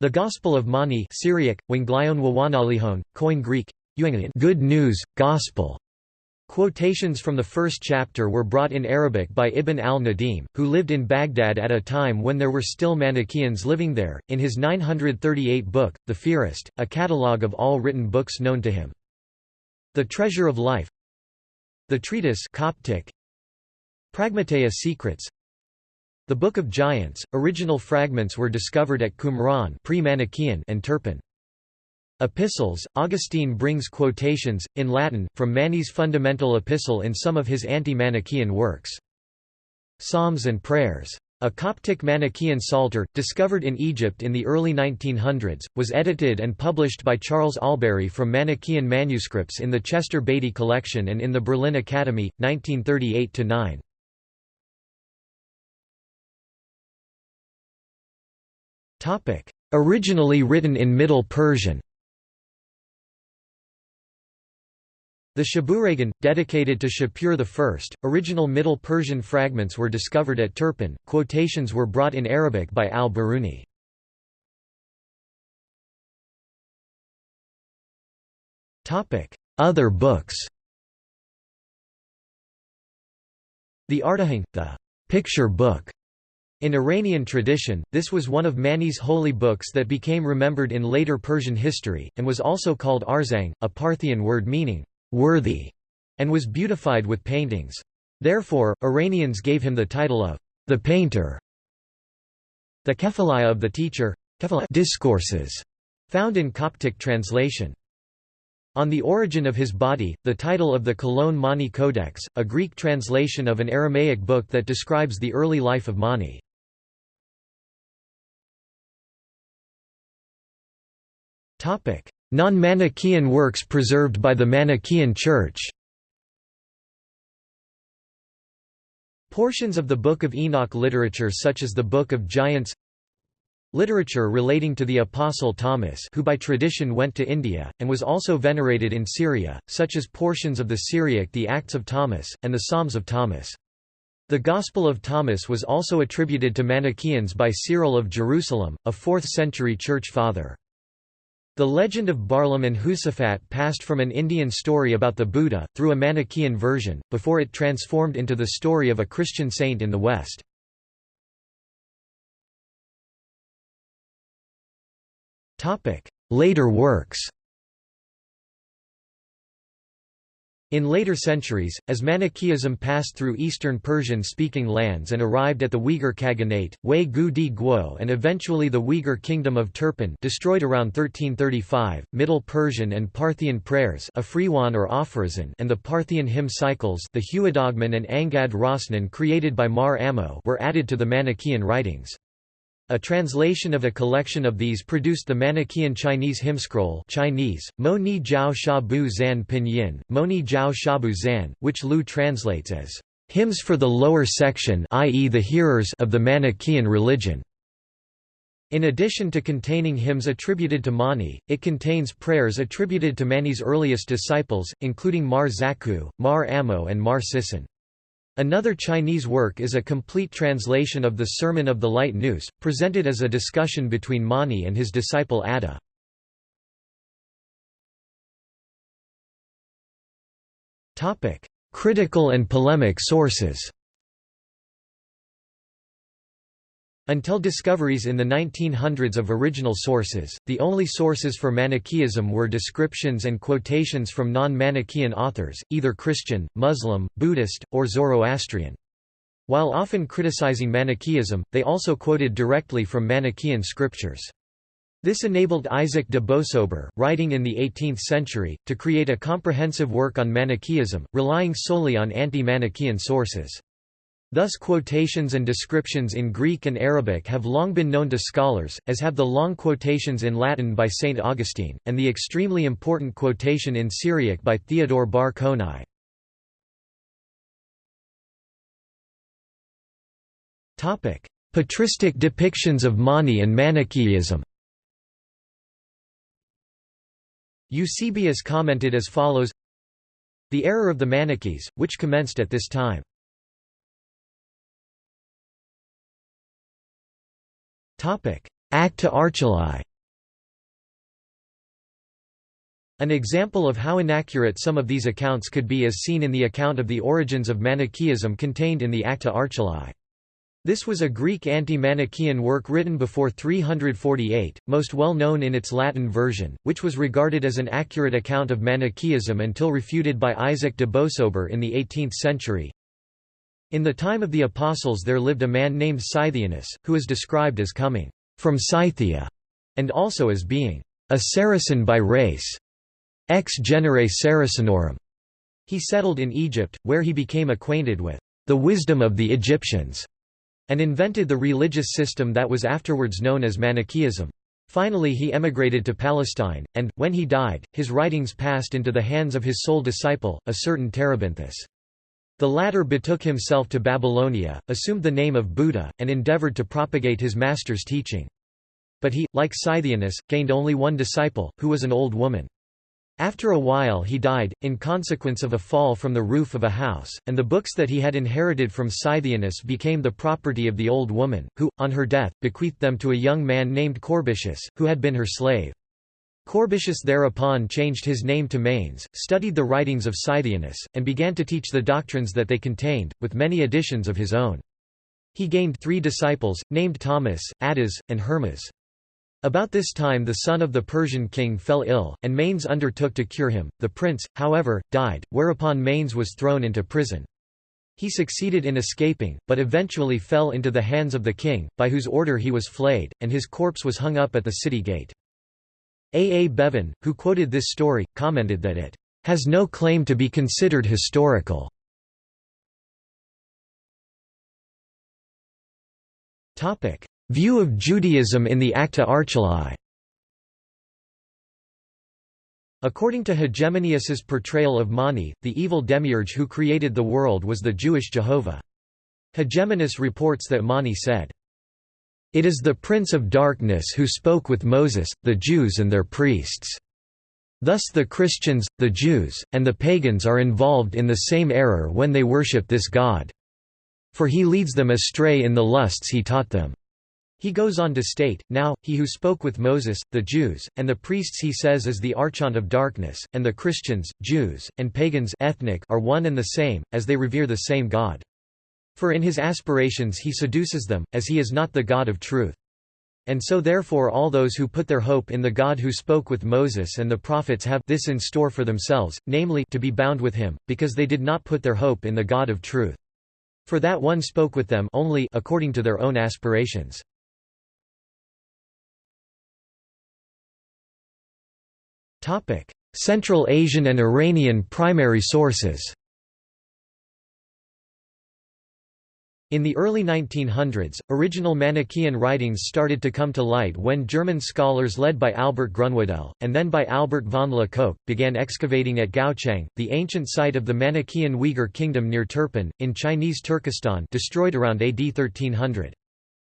S1: The Gospel of Mani Syriac, Wanglion Wawanalihon, Koine Greek, Good News, Gospel. Quotations from the first chapter were brought in Arabic by Ibn al-Nadim, who lived in Baghdad at a time when there were still Manichaeans living there, in his 938 book, The Fihrist, a catalogue of all written books known to him. The Treasure of Life The Treatise Coptic, Pragmateia Secrets The Book of Giants, original fragments were discovered at Qumran and Turpan. Epistles, Augustine brings quotations, in Latin, from Mani's fundamental epistle in some of his anti-Manichaean works. Psalms and Prayers. A Coptic Manichaean Psalter, discovered in Egypt in the early 1900s, was edited and published by Charles Allberry from Manichaean manuscripts in the Chester Beatty Collection and in the Berlin Academy, 1938–9. Originally written in Middle Persian The Shabuhragan, dedicated to Shapur I, original Middle Persian fragments were discovered at Turpan, quotations were brought in Arabic by al-Biruni. Other books The Artahang, the picture book, in Iranian tradition, this was one of Mani's holy books that became remembered in later Persian history, and was also called Arzang, a Parthian word meaning, worthy, and was beautified with paintings. Therefore, Iranians gave him the title of the painter. The Kephalaia of the teacher discourses, found in Coptic translation. On the origin of his body, the title of the Cologne Mani Codex, a Greek translation of an Aramaic book that describes the early life of Mani. Non-Manichaean works preserved by the Manichaean Church Portions of the Book of Enoch literature such as the Book of Giants Literature relating to the Apostle Thomas who by tradition went to India, and was also venerated in Syria, such as portions of the Syriac the Acts of Thomas, and the Psalms of Thomas. The Gospel of Thomas was also attributed to Manichaeans by Cyril of Jerusalem, a 4th-century church father. The legend of Barlaam and Josaphat passed from an Indian story about the Buddha, through a Manichaean version, before it transformed into the story of a Christian saint in the West. Later works In later centuries, as Manichaeism passed through eastern Persian-speaking lands and arrived at the Uyghur Khaganate, Wei Gu Di Guo and eventually the Uyghur Kingdom of Turpan destroyed around 1335, Middle Persian and Parthian prayers or and the Parthian hymn cycles the Huadogman and Angad Rosnan created by Mar Ammo were added to the Manichaean writings. A translation of a collection of these produced the Manichaean Chinese hymnscroll Chinese, Mo Ni Jiao Shabu Zan Pinyin, Mo Ni Jiao Shabu Zan, which Lieu translates as, "...hymns for the lower section i.e. the hearers of the Manichaean religion." In addition to containing hymns attributed to Mani, it contains prayers attributed to Mani's earliest disciples, including Mar Zaku, Mar Ammo and Mar Sisson. Another Chinese work is a complete translation of the Sermon of the Light Nous, presented as a discussion between Mani and his disciple Adda. Critical and polemic sources Until discoveries in the 1900s of original sources, the only sources for Manichaeism were descriptions and quotations from non-Manichaean authors, either Christian, Muslim, Buddhist, or Zoroastrian. While often criticizing Manichaeism, they also quoted directly from Manichaean scriptures. This enabled Isaac de Beausobre, writing in the 18th century, to create a comprehensive work on Manichaeism, relying solely on anti-Manichaean sources. Thus quotations and descriptions in Greek and Arabic have long been known to scholars, as have the long quotations in Latin by St. Augustine, and the extremely important quotation in Syriac by Theodore bar Konai. Patristic depictions of Mani and Manichaeism Eusebius commented as follows The error of the Manichees, which commenced at this time Acta Archelai An example of how inaccurate some of these accounts could be is seen in the account of the origins of Manichaeism contained in the Acta Archelai. This was a Greek anti-Manichaean work written before 348, most well known in its Latin version, which was regarded as an accurate account of Manichaeism until refuted by Isaac de Beausobre in the 18th century. In the time of the Apostles there lived a man named Scythianus, who is described as coming from Scythia, and also as being a Saracen by race, ex genere Saracenorum. He settled in Egypt, where he became acquainted with the wisdom of the Egyptians, and invented the religious system that was afterwards known as Manichaeism. Finally he emigrated to Palestine, and, when he died, his writings passed into the hands of his sole disciple, a certain Terebinthus. The latter betook himself to Babylonia, assumed the name of Buddha, and endeavored to propagate his master's teaching. But he, like Scythianus, gained only one disciple, who was an old woman. After a while he died, in consequence of a fall from the roof of a house, and the books that he had inherited from Scythianus became the property of the old woman, who, on her death, bequeathed them to a young man named Corbicius, who had been her slave. Corbicius thereupon changed his name to Manes, studied the writings of Scythianus, and began to teach the doctrines that they contained, with many additions of his own. He gained three disciples, named Thomas, Attas, and Hermas. About this time the son of the Persian king fell ill, and Manes undertook to cure him. The prince, however, died, whereupon Manes was thrown into prison. He succeeded in escaping, but eventually fell into the hands of the king, by whose order he was flayed, and his corpse was hung up at the city gate. A. A. Bevan, who quoted this story, commented that it has no claim to be considered historical. View of Judaism in the Acta Archelai According to Hegemonius's portrayal of Mani, the evil demiurge who created the world was the Jewish Jehovah. Hegemonius reports that Mani said, it is the prince of darkness who spoke with Moses, the Jews and their priests. Thus the Christians, the Jews, and the pagans are involved in the same error when they worship this God. For he leads them astray in the lusts he taught them. He goes on to state, Now, he who spoke with Moses, the Jews, and the priests he says is the archon of darkness, and the Christians, Jews, and pagans ethnic are one and the same, as they revere the same God. For in his aspirations he seduces them, as he is not the God of truth. And so therefore all those who put their hope in the God who spoke with Moses and the prophets have this in store for themselves, namely to be bound with him, because they did not put their hope in the God of truth. For that one spoke with them only according to their own aspirations. Central Asian and Iranian primary sources In the early 1900s, original Manichaean writings started to come to light when German scholars led by Albert Grünwedel, and then by Albert von Le Coq, began excavating at Gaochang, the ancient site of the Manichaean Uyghur kingdom near Turpan, in Chinese Turkestan destroyed around AD 1300.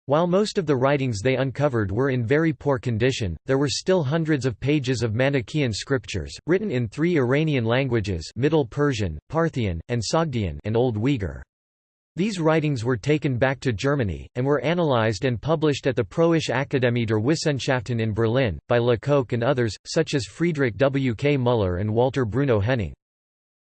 S1: While most of the writings they uncovered were in very poor condition, there were still hundreds of pages of Manichaean scriptures, written in three Iranian languages Middle Persian, Parthian, and Sogdian and Old Uyghur. These writings were taken back to Germany, and were analyzed and published at the Preußische Akademie der Wissenschaften in Berlin, by Le Coq and others, such as Friedrich W. K. Müller and Walter Bruno Henning.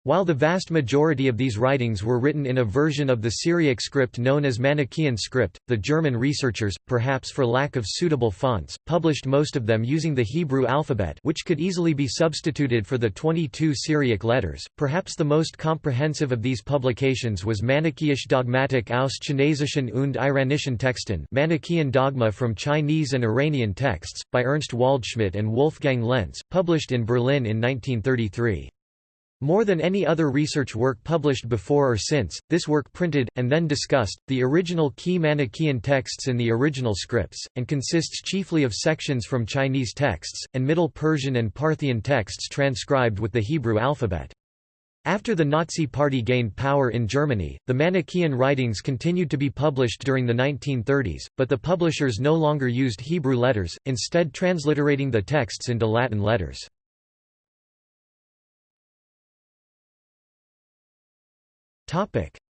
S1: While the vast majority of these writings were written in a version of the Syriac script known as Manichaean script, the German researchers, perhaps for lack of suitable fonts, published most of them using the Hebrew alphabet which could easily be substituted for the 22 Syriac letters. Perhaps the most comprehensive of these publications was Manichaeische Dogmatik aus Chinesischen und Iranischen Texten Manichaean Dogma from Chinese and Iranian Texts, by Ernst Waldschmidt and Wolfgang Lentz, published in Berlin in 1933. More than any other research work published before or since, this work printed, and then discussed, the original key Manichaean texts in the original scripts, and consists chiefly of sections from Chinese texts, and Middle Persian and Parthian texts transcribed with the Hebrew alphabet. After the Nazi Party gained power in Germany, the Manichaean writings continued to be published during the 1930s, but the publishers no longer used Hebrew letters, instead transliterating the texts into Latin letters.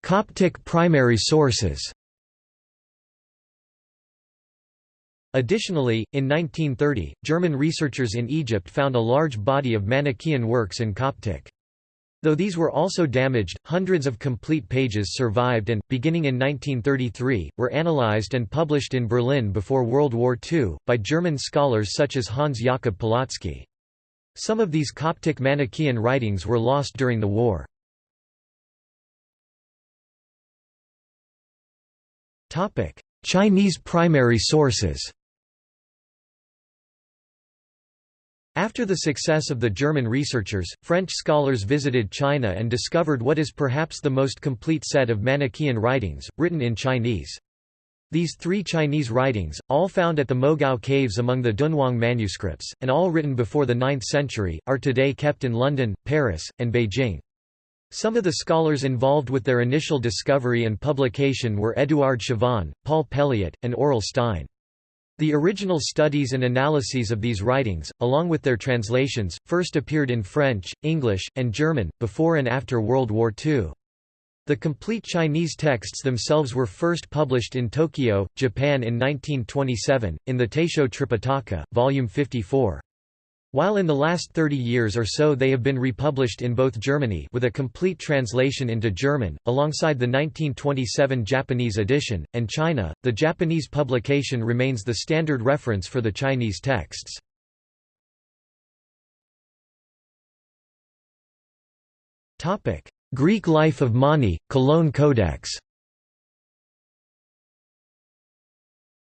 S1: Coptic primary sources Additionally, in 1930, German researchers in Egypt found a large body of Manichaean works in Coptic. Though these were also damaged, hundreds of complete pages survived and, beginning in 1933, were analyzed and published in Berlin before World War II, by German scholars such as Hans Jakob Polotsky. Some of these Coptic Manichaean writings were lost during the war. Chinese primary sources After the success of the German researchers, French scholars visited China and discovered what is perhaps the most complete set of Manichaean writings, written in Chinese. These three Chinese writings, all found at the Mogao caves among the Dunhuang manuscripts, and all written before the 9th century, are today kept in London, Paris, and Beijing. Some of the scholars involved with their initial discovery and publication were Édouard Chavannes, Paul Pelliot, and Aurel Stein. The original studies and analyses of these writings, along with their translations, first appeared in French, English, and German, before and after World War II. The complete Chinese texts themselves were first published in Tokyo, Japan in 1927, in the Taisho Tripitaka, Volume 54. While in the last 30 years or so they have been republished in both Germany with a complete translation into German, alongside the 1927 Japanese edition, and China, the Japanese publication remains the standard reference for the Chinese texts. Greek life of Mani, Cologne Codex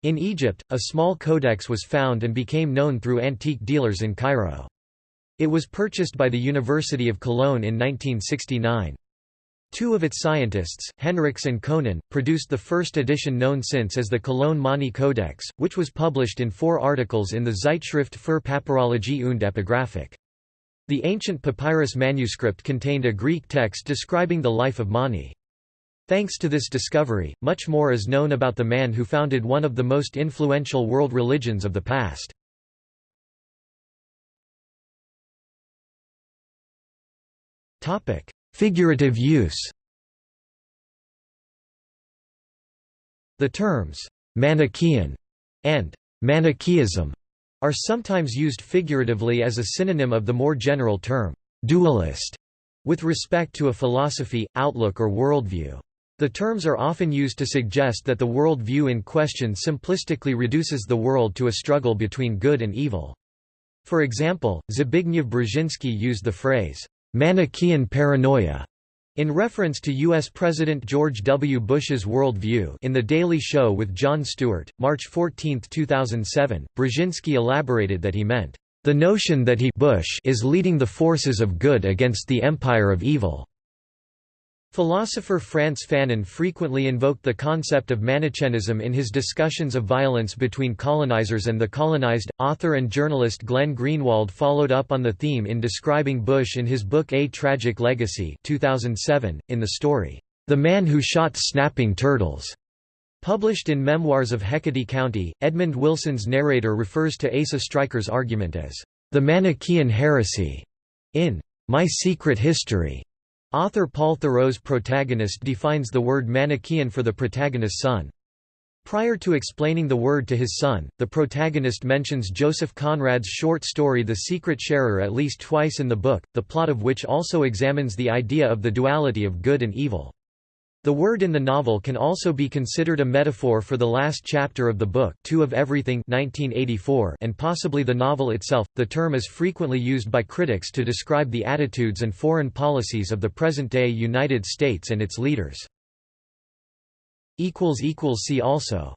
S1: In Egypt, a small codex was found and became known through antique dealers in Cairo. It was purchased by the University of Cologne in 1969. Two of its scientists, Henrichs and Koenen, produced the first edition known since as the Cologne Mani Codex, which was published in four articles in the Zeitschrift für Papyrologie und Epigraphik. The ancient papyrus manuscript contained a Greek text describing the life of Mani. Thanks to this discovery, much more is known about the man who founded one of the most influential world religions of the past. Figurative use The terms, «Manichaean» and «Manichaeism» are sometimes used figuratively as a synonym of the more general term, «dualist» with respect to a philosophy, outlook or worldview. The terms are often used to suggest that the world view in question simplistically reduces the world to a struggle between good and evil. For example, Zbigniew Brzezinski used the phrase, Manichaean paranoia in reference to U.S. President George W. Bush's world view in The Daily Show with Jon Stewart, March 14, 2007, Brzezinski elaborated that he meant, "...the notion that he Bush is leading the forces of good against the empire of evil." Philosopher Frantz Fanon frequently invoked the concept of Manichaeism in his discussions of violence between colonizers and the colonized. Author and journalist Glenn Greenwald followed up on the theme in describing Bush in his book A Tragic Legacy 2007, in the story, The Man Who Shot Snapping Turtles. Published in Memoirs of Hecate County, Edmund Wilson's narrator refers to Asa Stryker's argument as, the Manichaean heresy, in My Secret History. Author Paul Theroux's protagonist defines the word Manichaean for the protagonist's son. Prior to explaining the word to his son, the protagonist mentions Joseph Conrad's short story The Secret Sharer at least twice in the book, the plot of which also examines the idea of the duality of good and evil. The word in the novel can also be considered a metaphor for the last chapter of the book, Two of Everything 1984, and possibly the novel itself. The term is frequently used by critics to describe the attitudes and foreign policies of the present-day United States and its leaders. See also